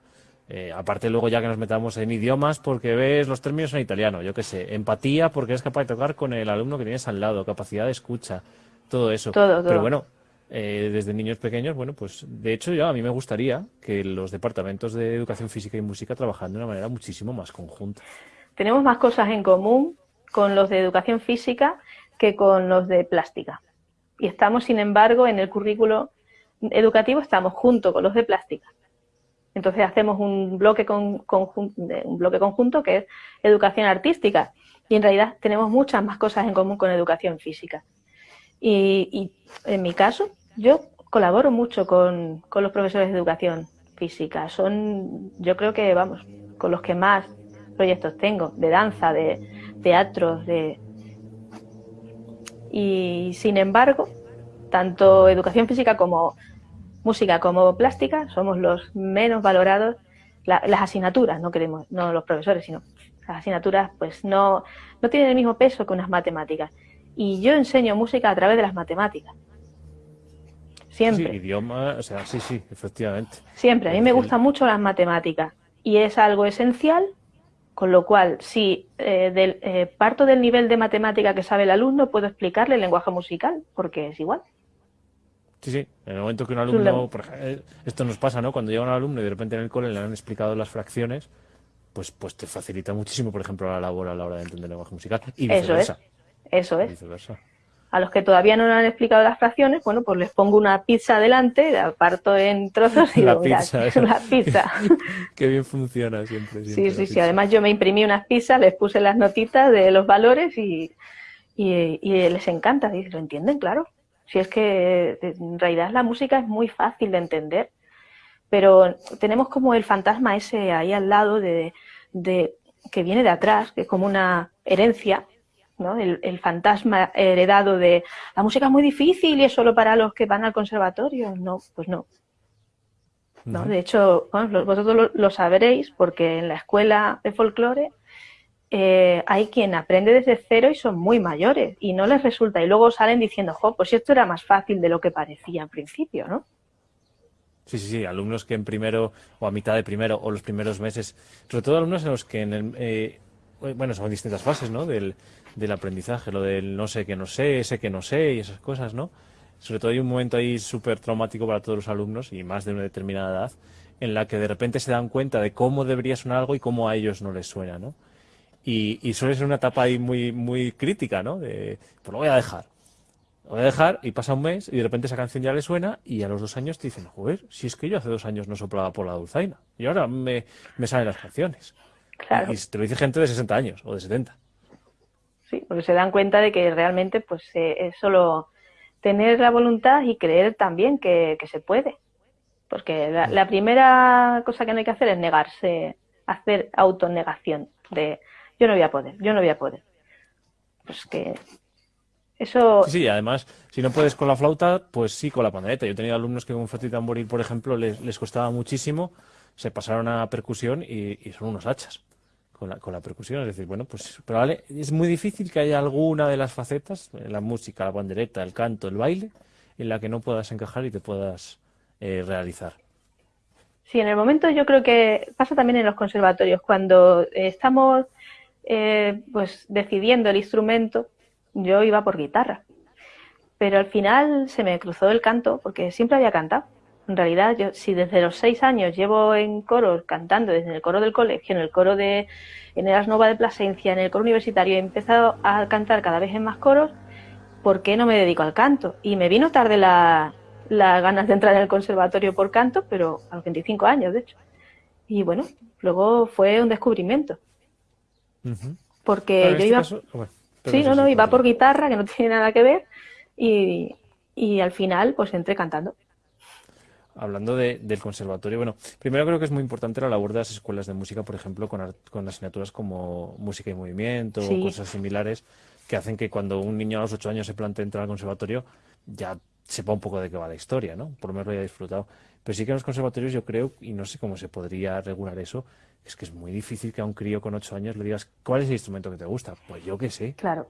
eh, aparte luego ya que nos metamos en idiomas porque ves los términos en italiano, yo qué sé, empatía porque eres capaz de tocar con el alumno que tienes al lado, capacidad de escucha, todo eso. Pero bueno, eh, desde niños pequeños, bueno, pues de hecho yo a mí me gustaría que los departamentos de educación física y música trabajaran de una manera muchísimo más conjunta. Tenemos más cosas en común con los de educación física que con los de plástica. Y estamos, sin embargo, en el currículo educativo, estamos junto con los de plástica. Entonces hacemos un bloque, con, un bloque conjunto que es educación artística. Y en realidad tenemos muchas más cosas en común con educación física. Y, en mi caso, yo colaboro mucho con, con, los profesores de educación física. Son, yo creo que, vamos, con los que más proyectos tengo, de danza, de teatro, de, y sin embargo, tanto educación física como música como plástica somos los menos valorados, las asignaturas, no queremos, no los profesores, sino las asignaturas pues no, no tienen el mismo peso que unas matemáticas. Y yo enseño música a través de las matemáticas. Siempre. Sí, idioma, o sea, sí, sí, efectivamente. Siempre. A mí me gustan mucho las matemáticas y es algo esencial con lo cual, si eh, del, eh, parto del nivel de matemática que sabe el alumno, puedo explicarle el lenguaje musical, porque es igual. Sí, sí. En el momento que un alumno, por ejemplo, eh, esto nos pasa, ¿no? Cuando llega un alumno y de repente en el cole le han explicado las fracciones, pues, pues te facilita muchísimo, por ejemplo, la labor a la hora de entender el lenguaje musical y viceversa. Eso es. Eso es. A los que todavía no han explicado las fracciones, bueno, pues les pongo una pizza delante, la parto en trozos y la pizza, [LAUGHS] la pizza. [LAUGHS] Qué bien funciona siempre. sí, sí, sí. Además yo me imprimí unas pizzas, les puse las notitas de los valores y, y, les encanta. Y lo entienden, claro. Si es que en realidad la música es muy fácil de entender. pero tenemos como el fantasma ese ahí al lado de, de que viene de atrás, que es como una herencia, ¿no? El, fantasma heredado de la música es muy difícil y es solo para los que van al conservatorio. No, pues no. ¿no? De hecho, vosotros lo, sabréis porque en la escuela de folclore eh, hay quien aprende desde cero y son muy mayores y no les resulta. Y luego salen diciendo, jo, pues esto era más fácil de lo que parecía al principio, ¿no? Sí, sí, sí, alumnos que en primero o a mitad de primero o los primeros meses, sobre todo alumnos en los que en el, eh, bueno, son distintas fases, ¿no? Del, aprendizaje, lo del no sé que no sé, sé que no sé y esas cosas, ¿no? Sobre todo hay un momento ahí súper traumático para todos los alumnos y más de una determinada edad, en la que de repente se dan cuenta de cómo debería sonar algo y cómo a ellos no les suena, ¿no? Y, y suele ser una etapa ahí muy, muy crítica, ¿no? De, pues lo voy a dejar, lo voy a dejar y pasa un mes y de repente esa canción ya le suena y a los dos años te dicen, joder, si es que yo hace dos años no soplaba por la dulzaina y ahora me, me salen las canciones. Claro. Y, te lo dice gente de 60 años o de 70. Sí, porque se dan cuenta de que realmente pues eh, es solo tener la voluntad y creer también que, se puede. Porque la, la, primera cosa que no hay que hacer es negarse, hacer autonegación de yo no voy a poder, yo no voy a poder. Pues que eso... Sí, además, si no puedes con la flauta, pues sí con la pandereta. Yo he tenido alumnos que con flauta y tamboril, por ejemplo, les, les costaba muchísimo, se pasaron a percusión y, son unos hachas con la, con la percusión. Es decir, bueno, pues pero vale, es muy difícil que haya alguna de las facetas, la música, la pandereta, el canto, el baile, en la que no puedas encajar y te puedas eh, realizar. Sí, en el momento yo creo que pasa también en los conservatorios, cuando estamos eh, pues decidiendo el instrumento, yo iba por guitarra. Pero al final se me cruzó el canto porque siempre había cantado. En realidad, yo si desde los seis años llevo en coro cantando, desde el coro del colegio, en el coro de en Nova de Plasencia, en el coro universitario, he empezado a cantar cada vez en más coros, ¿por qué no me dedico al canto? Y me vino tarde las ganas de entrar en el conservatorio por canto, pero a los 25 años, de hecho. Y bueno, luego fue un descubrimiento. Porque yo este iba... sí, no, no, iba por guitarra, que no tiene nada que ver, y, y al final pues entré cantando hablando del conservatorio, bueno, primero creo que es muy importante la labor de las escuelas de música, por ejemplo, con, con asignaturas como música y movimiento o cosas similares, que hacen que cuando un niño a los ocho años se plantee entrar al conservatorio, ya sepa un poco de qué va la historia, ¿no? Por lo menos lo haya disfrutado. Pero sí que en los conservatorios yo creo, y no sé cómo se podría regular eso, es que es muy difícil que a un crío con ocho años le digas, ¿cuál es el instrumento que te gusta? Pues yo qué sé. Claro.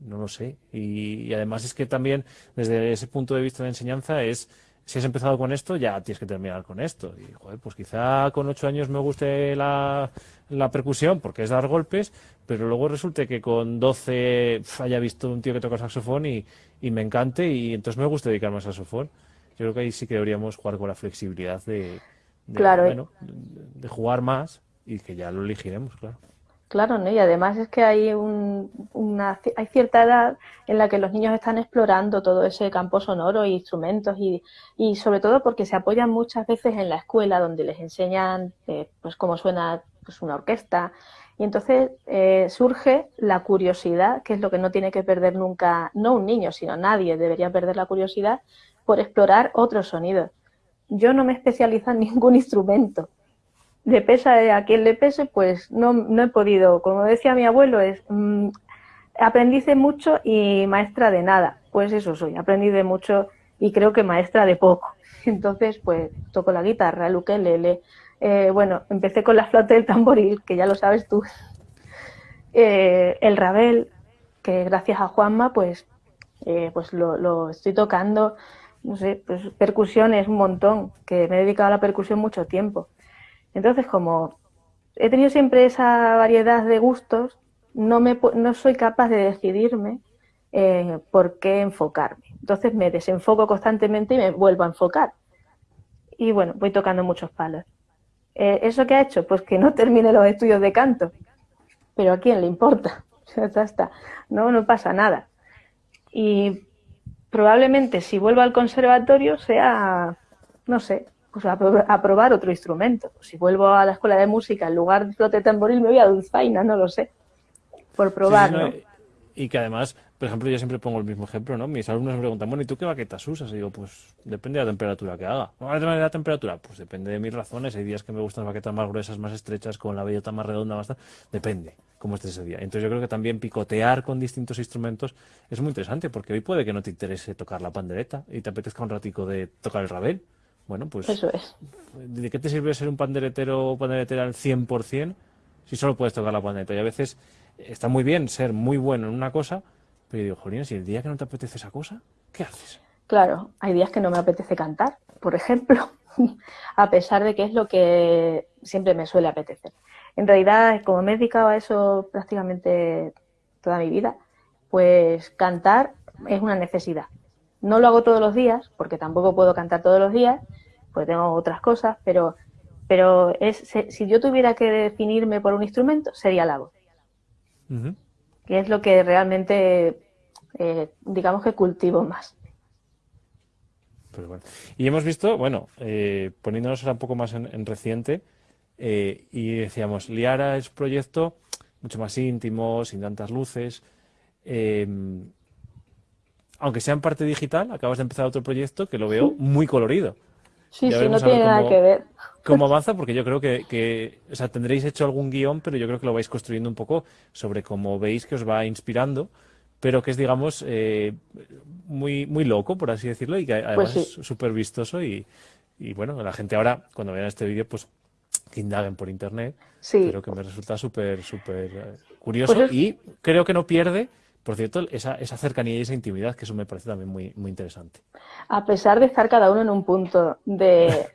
No lo sé. Y, y además es que también, desde ese punto de vista de enseñanza, es si has empezado con esto, ya tienes que terminar con esto. Y, joder, pues quizá con ocho años me guste la, percusión porque es dar golpes, pero luego resulte que con doce haya visto un tío que toca saxofón y, me encante y entonces me gusta dedicarme al saxofón. Yo creo que ahí sí que deberíamos jugar con la flexibilidad de, claro, ¿eh? de jugar más y que ya lo elegiremos, claro. Claro, ¿no? y además es que hay, una, hay cierta edad en la que los niños están explorando todo ese campo sonoro y instrumentos y, y sobre todo porque se apoyan muchas veces en la escuela donde les enseñan eh, pues cómo suena pues, una orquesta y entonces eh, surge la curiosidad, que es lo que no tiene que perder nunca, no un niño, sino nadie debería perder la curiosidad por explorar otros sonidos. Yo no me especializo en ningún [LAUGHS] instrumento, le pesa a quien le pese, pues no, no he podido. Como decía mi abuelo, es mmm, aprendiz de mucho y maestra de nada. Pues eso soy, aprendiz de mucho y creo que maestra de poco. [LAUGHS] Entonces, pues toco la guitarra, el ukelele. Eh, bueno, empecé con la flauta del tamboril, que ya lo sabes tú. [LAUGHS] Eh, el rabel, que gracias a Juanma, pues, eh, pues lo, lo, estoy tocando. No sé, pues percusiones un montón, que me he dedicado a la percusión mucho tiempo. Entonces, como he tenido siempre esa variedad de gustos, no, soy capaz de decidirme eh, por qué enfocarme. Entonces me desenfoco constantemente y me vuelvo a enfocar. Y bueno, voy tocando muchos palos. Eh, ¿Eso qué ha hecho? Pues que no [LAUGHS] termine los estudios de canto. Pero ¿a quién le importa? [LAUGHS] ya está. No, no pasa nada. Y probablemente si vuelvo al conservatorio sea, no sé, pues a, probar otro instrumento. si vuelvo a la escuela de música, en lugar de flote tamboril, me voy a dulzaina, no lo sé. Por probar, Y que además por ejemplo, yo siempre pongo el mismo ejemplo, ¿no? Mis alumnos me preguntan, bueno, ¿y tú qué baquetas usas? Y digo, pues depende de la temperatura que haga. ¿Cuál es la temperatura? Pues depende de mis razones. Hay días que me gustan baquetas más gruesas, más estrechas, con la bellota más redonda, más... Depende cómo esté ese día. Entonces yo creo que también picotear con distintos instrumentos es muy interesante, porque hoy puede que no te interese tocar la pandereta y te apetezca un ratico de tocar el rabel. Bueno, pues... Eso es. ¿De qué te sirve ser un panderetero o panderetera al 100% si solo puedes tocar la pandereta? Y a veces está muy bien ser muy bueno en una cosa, pero yo digo, Jolín, si el día que no te apetece esa cosa, ¿qué haces? Claro, hay días que no me apetece cantar, por ejemplo, [LAUGHS] a pesar de que es lo que siempre me suele apetecer. En realidad, como me he dedicado a eso prácticamente toda mi vida, pues cantar es una necesidad. No lo hago todos los días, porque tampoco puedo cantar todos los días, porque tengo otras cosas, pero, pero es, si yo tuviera que definirme por un instrumento, sería la voz que es lo que realmente, eh, digamos que cultivo más. Y hemos visto, bueno, eh, poniéndonos un poco más en, reciente, eh, y decíamos, Liara es proyecto mucho más íntimo, sin tantas luces. Em, aunque sea en parte digital, acabas de empezar otro proyecto que lo veo muy colorido. Sí, sí, no tiene nada que ver. ¿Cómo avanza? Porque yo creo que, o sea, tendréis hecho algún guion, pero yo creo que lo vais construyendo un poco sobre cómo veis que os va inspirando, pero que es, digamos, eh, muy, muy loco, por así decirlo, y que además pues es súper vistoso y, y, bueno, la gente ahora, cuando vean este vídeo, pues que indaguen por internet, sí. pero que me resulta súper, súper eh, curioso pues y creo que no pierde por cierto, esa, cercanía y esa intimidad, que eso me parece también muy, muy interesante. A pesar de estar cada uno en un punto de,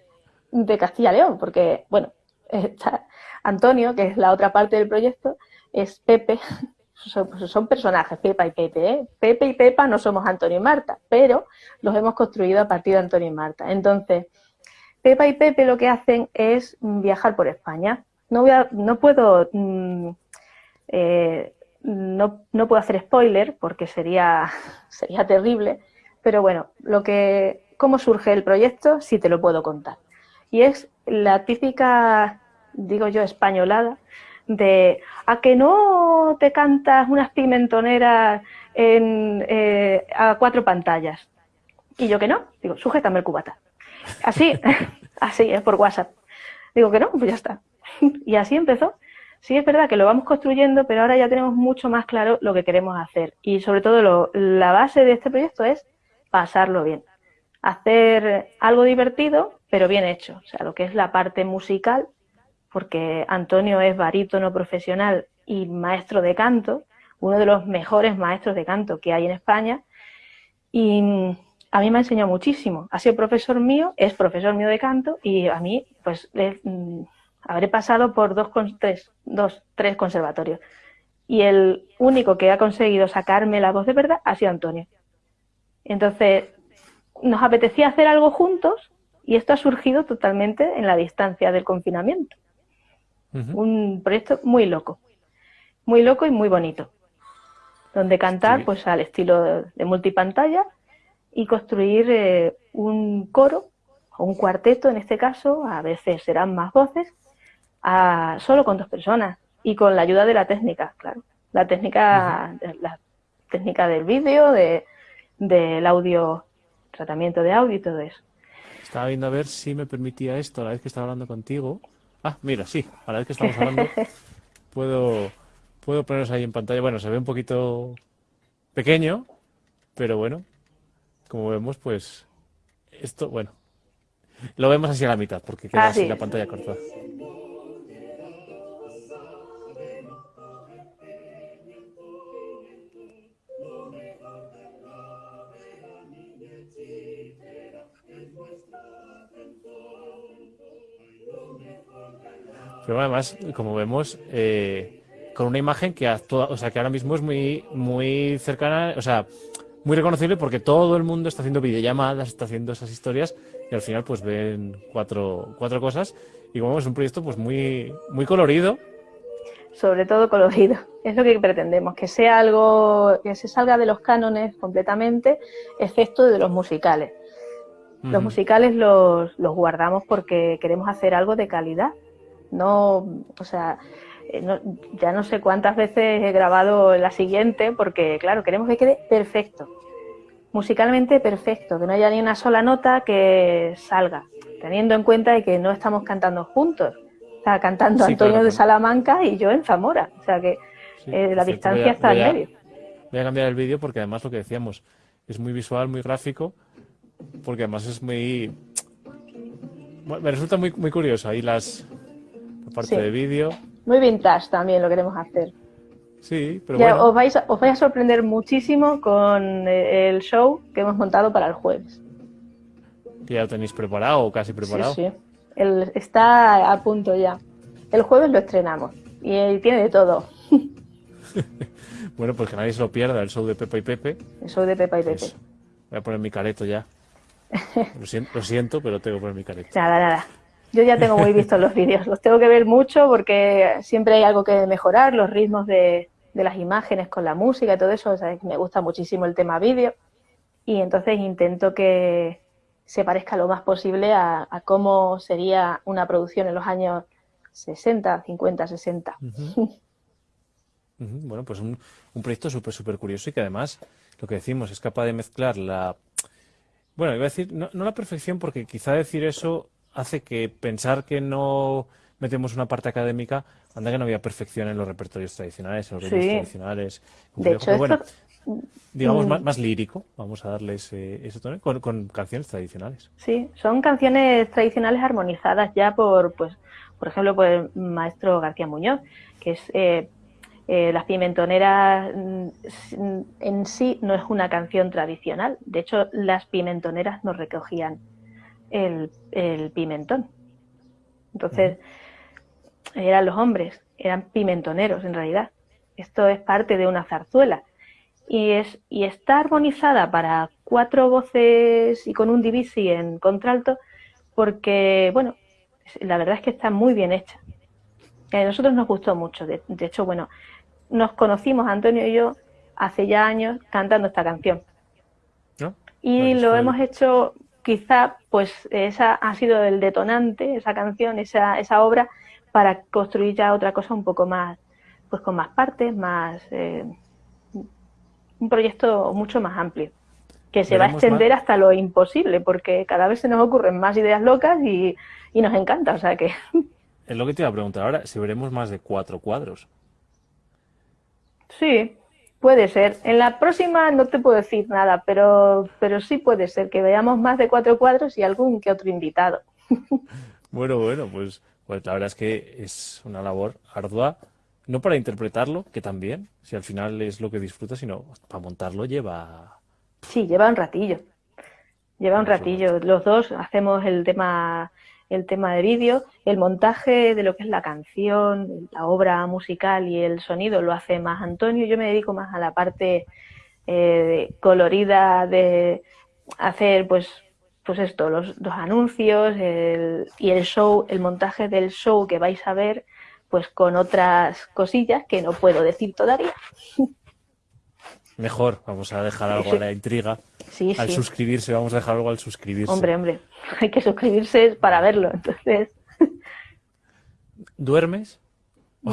de Castilla León, porque, bueno, está Antonio, que es la otra parte del proyecto, es Pepe, [LAUGHS] son, personajes, Pepa y Pepe. ¿eh? Pepe y Pepa no somos Antonio y Marta, pero los hemos construido a partir de Antonio y Marta. Entonces, Pepa y Pepe lo que hacen es viajar por España. No, voy a, no puedo mm, eh, no, no puedo hacer spoiler porque sería, [LAUGHS] sería terrible, pero bueno, lo que, cómo surge el proyecto sí te lo puedo contar. Y es la típica, digo yo, españolada de a que no te cantas unas pimentoneras en, eh, a cuatro pantallas. Y yo que no, digo, sujétame el cubata. Así, [LAUGHS] así, es por WhatsApp. Digo que no, pues ya está. [LAUGHS] Y así empezó. Sí es verdad que lo vamos construyendo, pero ahora ya tenemos mucho más claro lo que queremos hacer. Y sobre todo la base de este proyecto es pasarlo bien. Hacer algo divertido, pero bien hecho. O sea, lo que es la parte musical, porque Antonio es barítono profesional y maestro de canto, uno de los mejores maestros de canto que hay en España. Y a mí me ha enseñado muchísimo. Ha sido profesor mío, es profesor mío de canto y a mí, pues, Habré pasado por dos, tres, dos, tres conservatorios. Y el único que ha conseguido sacarme la voz de verdad ha sido Antonio. Entonces, nos apetecía hacer algo juntos y esto ha surgido totalmente en la distancia del confinamiento. Un proyecto muy loco, muy loco y muy bonito, donde cantar pues al estilo de multipantalla y construir eh, un coro o un cuarteto en este caso, a veces serán más voces, solo con dos personas y con la ayuda de la técnica, claro. La técnica, la técnica del vídeo, de, del audio, tratamiento de audio y todo eso. Estaba viendo a ver si me permitía esto a la vez que estaba hablando contigo. Ah, mira, sí, a la vez que estamos hablando [LAUGHS] puedo, puedo poneros ahí en pantalla. Bueno, se ve un poquito pequeño, pero bueno, como vemos, pues esto, bueno, lo vemos así a la mitad porque queda ah, así la pantalla cortada. Pero además, como vemos, eh, con una imagen que actúa, o sea, que ahora mismo es muy, muy cercana, o sea, muy reconocible porque todo el mundo está haciendo videollamadas, está haciendo esas historias y al final pues ven cuatro, cuatro cosas y como vemos es un proyecto pues muy, muy colorido. Sobre todo colorido, [LAUGHS] es lo que pretendemos, que sea algo que se salga de los cánones completamente, excepto de los musicales. Los musicales los, los guardamos porque queremos hacer algo de calidad no, o sea, eh, ya no sé cuántas veces he grabado la siguiente, porque claro, queremos que quede perfecto, musicalmente perfecto, que no haya ni una sola nota que salga, teniendo en cuenta de que no estamos cantando juntos, está cantando Antonio de Salamanca y yo en Zamora, o sea que eh, la distancia está en medio. Voy a cambiar el vídeo porque además lo que decíamos es muy visual, muy gráfico, porque además es muy... me resulta muy, muy curioso. Ahí las, la parte de vídeo. Muy vintage también lo queremos hacer. Sí, pero bueno. os, vais a, os vais a sorprender muchísimo con eh, el show que hemos montado para el jueves. ¿Que ya lo tenéis preparado o casi preparado? Sí, sí. El, está a punto ya. El jueves lo estrenamos y tiene de todo. [LAUGHS] bueno, pues que nadie se lo pierda, el show de Pepa y Pepe. El show de Pepa y Pepe. voy a poner mi careto ya. [LAUGHS] Lo siento, lo siento, pero tengo que poner mi careto. Nada, nada. Yo ya tengo muy vistos los vídeos. Los tengo que ver mucho porque siempre hay algo que mejorar, los ritmos de, las imágenes con la música y todo eso. me gusta muchísimo el tema vídeo. Y entonces intento que se parezca lo más posible a, cómo sería una producción en los años 60, 50, 60. Bueno, pues un, proyecto súper, súper curioso y que además, lo que decimos, es capaz de mezclar la... Bueno, iba a decir, no, la perfección, porque quizá decir eso hace que pensar que no metemos una parte académica, anda que no había perfección en los repertorios tradicionales, en los ritmos tradicionales. De hecho, bueno, digamos, mm. más, lírico, vamos a darles eso también, con, canciones tradicionales. Sí, son canciones tradicionales armonizadas ya por, pues, por ejemplo, por el maestro García Muñoz, que es eh, eh, Las Pimentoneras mm, en sí no es una canción tradicional. De hecho, las pimentoneras no recogían el, pimentón. Entonces, eran los hombres, eran pimentoneros en realidad. Esto es parte de una zarzuela. Y, es, y está armonizada para cuatro voces y con un divisi en contralto porque, bueno, la verdad es que está muy bien hecha. A nosotros nos gustó mucho. De, hecho, bueno, nos conocimos, Antonio y yo, hace ya años cantando esta canción. Y lo hemos hecho, quizá, pues esa ha sido el detonante, esa canción, esa, esa obra, para construir ya otra cosa un poco más, pues con más partes, más... Eh, un proyecto mucho más amplio, que se va a extender hasta lo imposible, porque cada vez se nos ocurren más ideas locas y, y nos encanta, o sea que... Es lo que te iba a preguntar ahora, si veremos más de cuatro cuadros. Sí, puede ser. En la próxima no te puedo decir nada, pero, pero sí puede ser que veamos más de cuatro cuadros y algún que otro invitado. [LAUGHS] Bueno, bueno, pues, pues la verdad es que es una labor ardua, no para interpretarlo, que también, si al final es lo que disfruta, sino para montarlo lleva... Sí, lleva un ratillo. Lleva un ratillo. Los dos hacemos el tema el tema de vídeo, el montaje de lo que es la canción, la obra musical y el sonido lo hace más Antonio. Yo me dedico más a la parte eh, colorida de hacer, pues, pues esto, los, los anuncios y el show, el montaje del show que vais a ver, pues con otras cosillas que no puedo decir todavía. [LAUGHS] Mejor, vamos a dejar algo a la intriga. [LAUGHS] al suscribirse, vamos a dejar algo al suscribirse. Hombre, hombre, [LAUGHS] hay que suscribirse para verlo, entonces. ¿Duermes? [LAUGHS]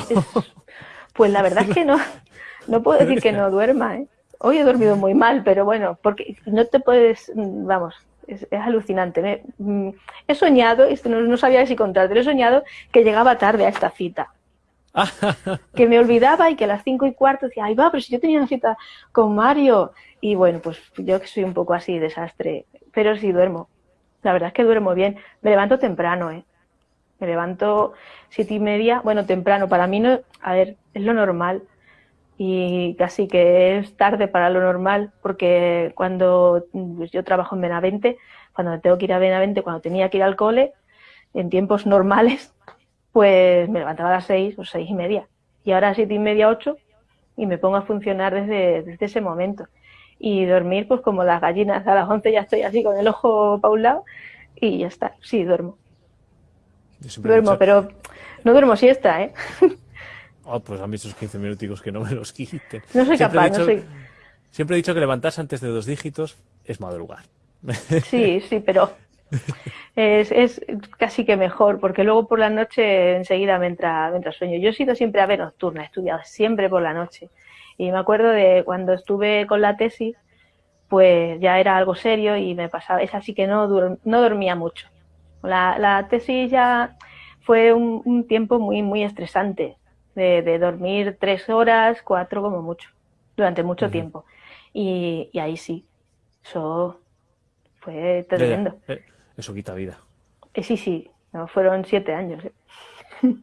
Pues la verdad es que no, no puedo decir que no duerma, ¿eh? Hoy he dormido muy mal, pero bueno, porque no te puedes, vamos, es, alucinante. Mm, he soñado, no, no sabía si contarte, he soñado que llegaba tarde a esta cita. [LAUGHS] que me olvidaba y que a las cinco y cuarto decía, ay va, pero si yo tenía una cita con Mario. Y bueno, pues yo que soy un poco así, desastre, pero sí duermo. La verdad es que duermo bien. Me levanto temprano, ¿eh? Me levanto siete y media, bueno, temprano. Para mí no, a ver, es lo normal. Y casi que es tarde para lo normal, porque cuando pues yo trabajo en Benavente, cuando tengo que ir a Benavente, cuando tenía que ir al cole, en tiempos normales, pues me levantaba a las seis o seis y media. Y ahora a siete y media, ocho, y me pongo a funcionar desde, desde ese momento. Y dormir, pues como las gallinas, a las once ya estoy así con el ojo para un lado y ya está. Sí, duermo. Duermo, pero no duermo siesta, ¿eh? [LAUGHS] Oh, pues a mí esos 15 minuticos que no me los quiten. No soy capaz, no soy... Siempre he dicho que levantarse antes de dos dígitos es madrugar. Sí, sí, pero es, es, casi que mejor, porque luego por la noche enseguida me entra, me entra sueño. Yo he sido siempre ave nocturna, he estudiado siempre por la noche. Y me acuerdo de cuando estuve con la tesis, pues ya era algo serio y me pasaba, es así que no, no dormía mucho. La, la tesis ya fue un, un, tiempo muy, muy estresante, de, de, dormir tres horas, cuatro como mucho, durante mucho uh -huh. tiempo. Y, y, ahí sí, eso fue tremendo. Eh, eso quita vida. Eh, sí, sí, no, fueron siete años. ¿eh? [LAUGHS]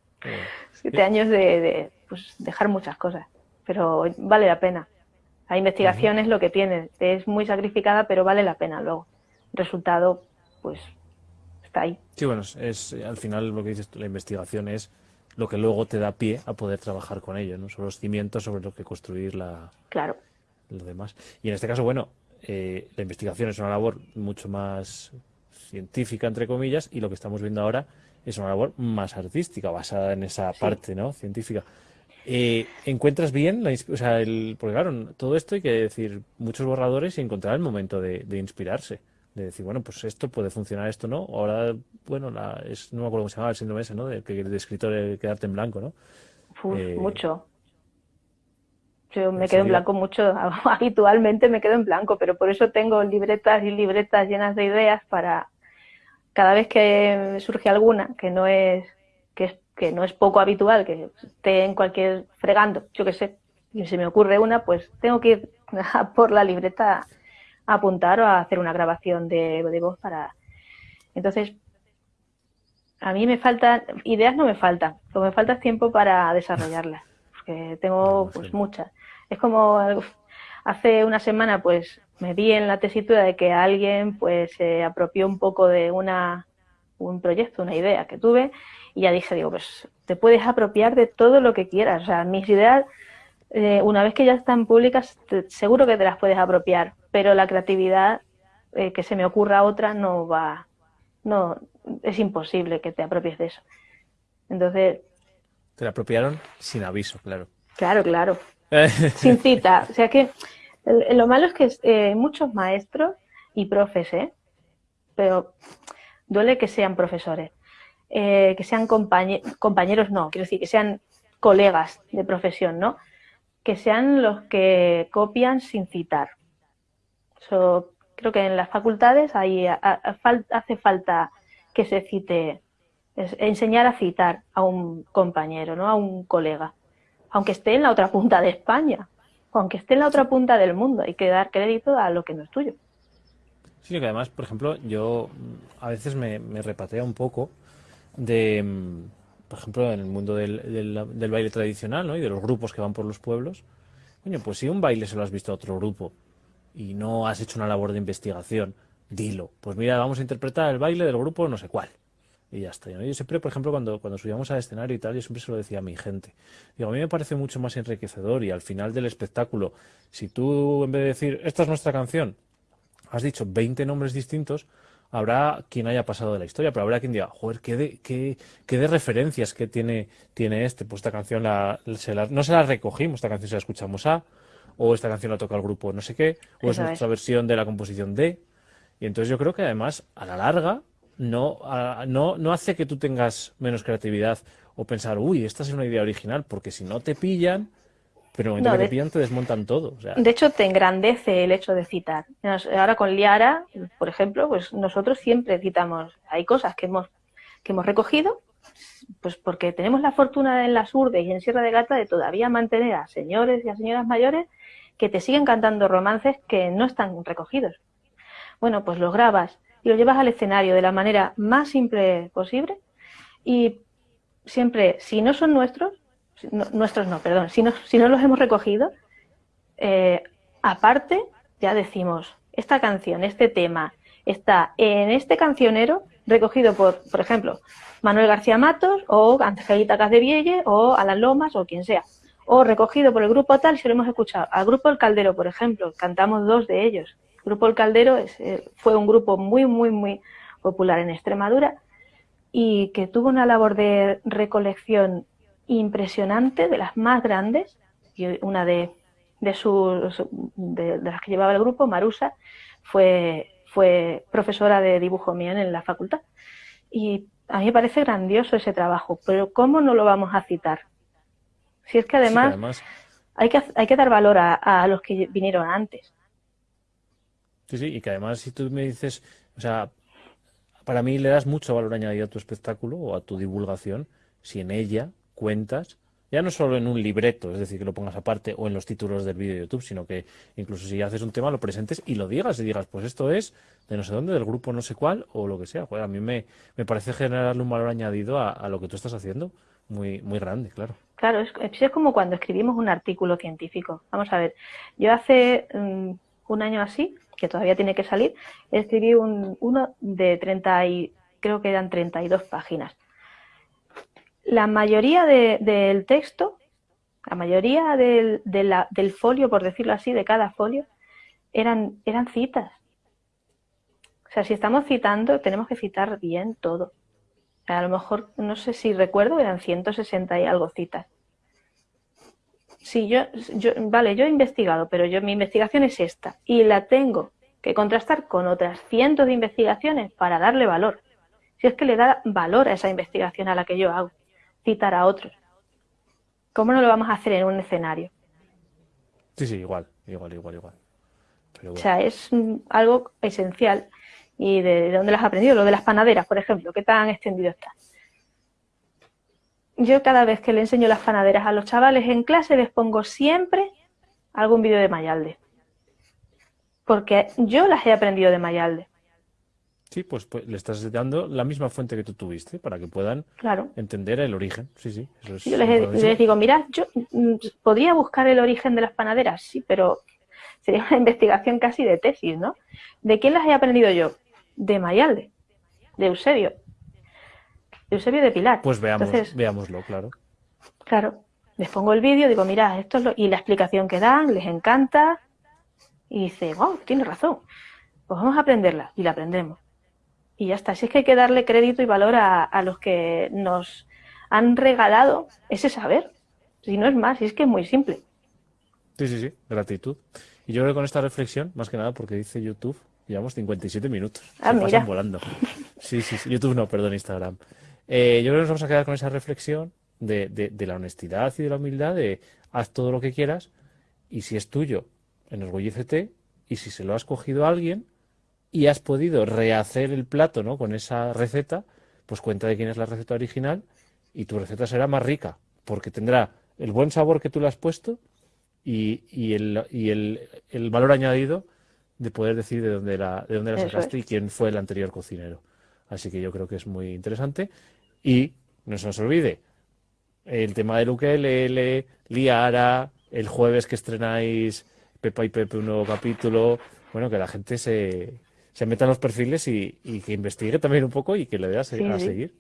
siete años de, de pues, dejar muchas cosas, pero vale la pena. La investigación uh -huh. es lo que tiene, es muy sacrificada, pero vale la pena luego. El resultado, pues, está ahí. Sí, bueno, es, al final lo que dices, la investigación es lo que luego te da pie a poder trabajar con ello, ¿no? Son los cimientos sobre los que construir la, claro. lo demás. Y en este caso, bueno, eh, la investigación es una labor mucho más científica, entre comillas, y lo que estamos viendo ahora es una labor más artística, basada en esa sí. parte, ¿no? Científica. Eh, ¿Encuentras bien? La, o sea, el, porque claro, todo esto hay que decir muchos borradores y encontrar el momento de, de inspirarse de decir, bueno, pues esto puede funcionar, esto no. Ahora, bueno, la, es, no me acuerdo cómo se llama el síndrome ese, ¿no? De, de escritor de quedarte en blanco, ¿no? Uf, eh, mucho. Yo me quedo en blanco mucho, [LAUGHS] habitualmente me quedo en blanco, pero por eso tengo libretas y libretas llenas de ideas para cada vez que surge alguna que no es que, es, que no es poco habitual, que esté en cualquier fregando, yo qué sé, y se me ocurre una, pues tengo que ir [LAUGHS] a por la libreta a apuntar o a hacer una grabación de, de voz para... Entonces, a mí me faltan, ideas no me faltan, lo que me falta es tiempo para desarrollarlas, porque tengo pues muchas. Es como hace una semana pues me vi en la tesitura de que alguien pues se apropió un poco de una un proyecto, una idea que tuve y ya dije, digo, pues te puedes apropiar de todo lo que quieras, o sea, mis ideas eh, una vez que ya están públicas te, seguro que te las puedes apropiar, pero la creatividad eh, que se me ocurra otra no va, no, es imposible que te apropies de eso. Entonces... Te la apropiaron sin aviso, claro. Claro, claro. [LAUGHS] sin cita. O sea que lo malo es que eh, muchos maestros y profes, ¿eh? pero duele que sean profesores, eh, que sean compañe compañeros, no, quiero decir, que sean colegas de profesión, ¿no? Que sean los que copian sin citar. So, creo que en las facultades hay, a, a, fal hace falta que se cite, enseñar a citar a un compañero, ¿no? A un colega, aunque esté en la otra punta de España, aunque esté en la otra punta del mundo, hay que dar crédito a lo que no es tuyo. Sí, que además, por ejemplo, yo a veces me, me repatea un poco de, por ejemplo, en el mundo del, del, del, baile tradicional, ¿no? Y de los grupos que van por los pueblos. Coño, pues si un baile se lo has visto a otro grupo y no has hecho una labor de investigación, dilo. Pues mira, vamos a interpretar el baile del grupo no sé cuál. Y ya está. Yo siempre, por ejemplo, cuando, cuando subíamos al escenario y tal, yo siempre se lo decía a mi gente. Digo, a mí me parece mucho más enriquecedor y al final del espectáculo, si tú en vez de decir, esta es nuestra canción, has dicho 20 nombres distintos, habrá quien haya pasado de la historia, pero habrá quien diga, joder, qué de, qué, qué de referencias que tiene, tiene este. Pues esta canción la, se la, no se la recogimos, esta canción se la escuchamos a, o esta canción la toca el grupo no sé qué, o Eso es nuestra es. versión de la composición de. Y entonces yo creo que además, a la larga, no, a, no, no hace que tú tengas menos creatividad o pensar, uy, esta es una idea original, porque si no te pillan, pero en no, que te pillan te desmontan todo. O sea. De hecho, te engrandece el hecho de citar. Ahora con Liara, por ejemplo, pues nosotros siempre citamos, hay cosas que hemos, que hemos recogido, pues porque tenemos la fortuna en las urdes y en Sierra de Gata de todavía mantener a señores y a señoras mayores que te siguen cantando romances que no están recogidos. Bueno, pues los grabas y los llevas al escenario de la manera más simple posible y siempre, si no son nuestros, nuestros no, perdón, si no, si no los hemos recogido, eh, aparte ya decimos, esta canción, este tema, está en este cancionero recogido por, por ejemplo, Manuel García Matos o Angelita Casdevielle o Alan Lomas o quien sea. O recogido por el grupo tal, si lo hemos escuchado. Al grupo El Caldero, por ejemplo, cantamos dos de ellos. El grupo El Caldero es, eh, fue un grupo muy, muy, muy popular en Extremadura y que tuvo una labor de recolección impresionante, de las más grandes, y una de, de, sus, de, de las que llevaba el grupo, Marusa, fue, fue profesora de dibujo mío en la facultad. Y a mí me parece grandioso ese trabajo, pero ¿cómo no lo vamos a citar? Si es que además, Hay, que, hay que dar valor a, los que vinieron antes. Sí, sí, y que además si tú me dices, o sea, para mí le das mucho valor añadido a tu espectáculo o a tu divulgación si en ella cuentas ya no solo en un libreto, es decir, que lo pongas aparte o en los títulos del vídeo de YouTube, sino que incluso si haces un tema lo presentes y lo digas y digas, pues esto es de no sé dónde, del grupo no sé cuál o lo que sea. a mí me, me parece generarle un valor añadido a, lo que tú estás haciendo muy, muy grande, claro. Claro, es, es, como cuando escribimos un artículo científico. Vamos a ver, yo hace mm, un año así, que todavía tiene que salir, escribí un, uno de 30 y creo que eran 32 páginas la mayoría del texto, la mayoría del, del, folio, por decirlo así, de cada folio, eran, eran citas. O sea, si estamos citando, tenemos que citar bien todo. A lo mejor, no sé si recuerdo, eran 160 y algo citas. Sí, yo, yo, vale, yo he investigado, pero yo mi investigación es esta y la tengo que contrastar con otras cientos de investigaciones para darle valor. Si es que le da valor a esa investigación a la que yo hago citar a otros. ¿Cómo no lo vamos a hacer en un escenario? Sí, sí, igual, igual, igual, igual. O sea, es algo esencial. ¿Y de, dónde lo has aprendido? Lo de las panaderas, por ejemplo, ¿qué tan extendido está? Yo cada vez que le enseño las panaderas a los chavales en clase les pongo siempre algún vídeo de Mayalde. Porque yo las he aprendido de Mayalde. Sí, pues, pues, le estás dando la misma fuente que tú tuviste para que puedan entender el origen. Sí, sí. yo les, digo, mira, yo mm, podría buscar el origen de las panaderas, sí, pero sería una [LAUGHS] investigación casi de tesis, ¿no? ¿De quién las he aprendido yo? De Mayalde, de Eusebio. Eusebio de Pilar. Pues veamos, veámoslo, claro. Claro. Les pongo el vídeo, digo, mira, esto es lo... Y la explicación que dan, les encanta. Y dice, wow, tiene razón. Pues vamos a aprenderla. Y la aprendemos y ya está. Si es que hay que darle crédito y valor a, los que nos han regalado ese saber. Si no es más, si es que es muy simple. Sí, sí, sí, gratitud. Y yo creo que con esta reflexión, más que nada porque dice YouTube, llevamos 57 minutos. Ah, Se pasan volando. Sí, sí, sí, YouTube no, perdón, Instagram. Eh, yo creo que nos vamos a quedar con esa reflexión de, de, la honestidad y de la humildad de haz todo lo que quieras y si es tuyo, enorgullécete y si se lo has cogido a alguien, y has podido rehacer el plato ¿no? con esa receta, pues cuenta de quién es la receta original y tu receta será más rica, porque tendrá el buen sabor que tú le has puesto y, y, el, y el, el, valor añadido de poder decir de dónde la, de dónde la sacaste y quién fue el anterior cocinero. Así que yo creo que es muy interesante. Y no se nos olvide, el tema de UKLL, Liara, el jueves que estrenáis Pepa y Pepe un nuevo capítulo, bueno, que la gente se, se meta en los perfiles y, que investigue también un poco y que le dé a, seguir.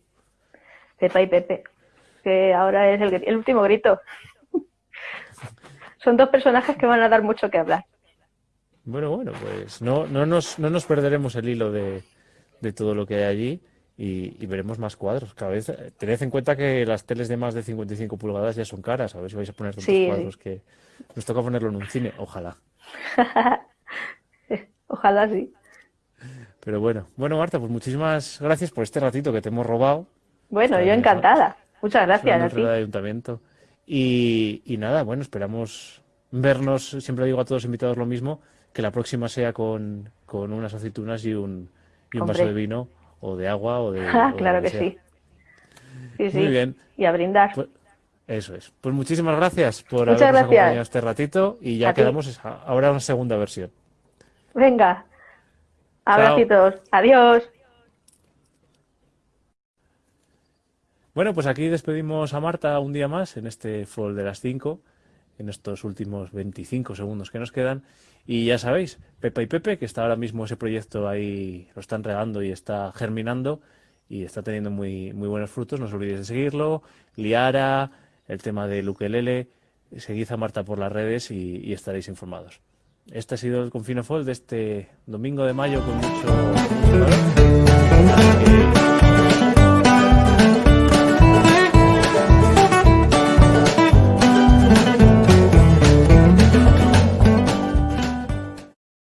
Pepa y Pepe, que ahora es el, último grito. Son dos personajes que van a dar mucho que hablar. Bueno, bueno, pues no, no, nos, no nos perderemos el hilo de, todo lo que hay allí y, veremos más cuadros. Cada vez tened en cuenta que las teles de más de 55 pulgadas ya son caras. A ver si vais a poner tantos cuadros que nos toca ponerlo en un cine. Ojalá. [LAUGHS] Ojalá sí. Pero bueno, bueno Marta, pues muchísimas gracias por este ratito que te hemos robado. Bueno, yo encantada. Muchas gracias a ti. Ayuntamiento. Y, y, nada, bueno, esperamos vernos, siempre digo a todos los invitados lo mismo, que la próxima sea con, con unas aceitunas y un, y un vaso de vino o de agua o de... Ah, claro que, sí. Sí, sí. Muy bien. Y a brindar. Pues, eso es. Pues muchísimas gracias por habernos acompañado este ratito y ya quedamos ahora una segunda versión. Venga, Abracitos. Adiós. Bueno, pues aquí despedimos a Marta un día más en este Fall de las 5, en estos últimos 25 segundos que nos quedan. Y ya sabéis, Pepa y Pepe, que está ahora mismo ese proyecto ahí, lo están regando y está germinando y está teniendo muy, muy buenos frutos. No os olvidéis de seguirlo. Liara, el tema de Luquelele. Seguid a Marta por las redes y estaréis informados. Este ha sido el Confino Fall de este domingo de mayo con mucho...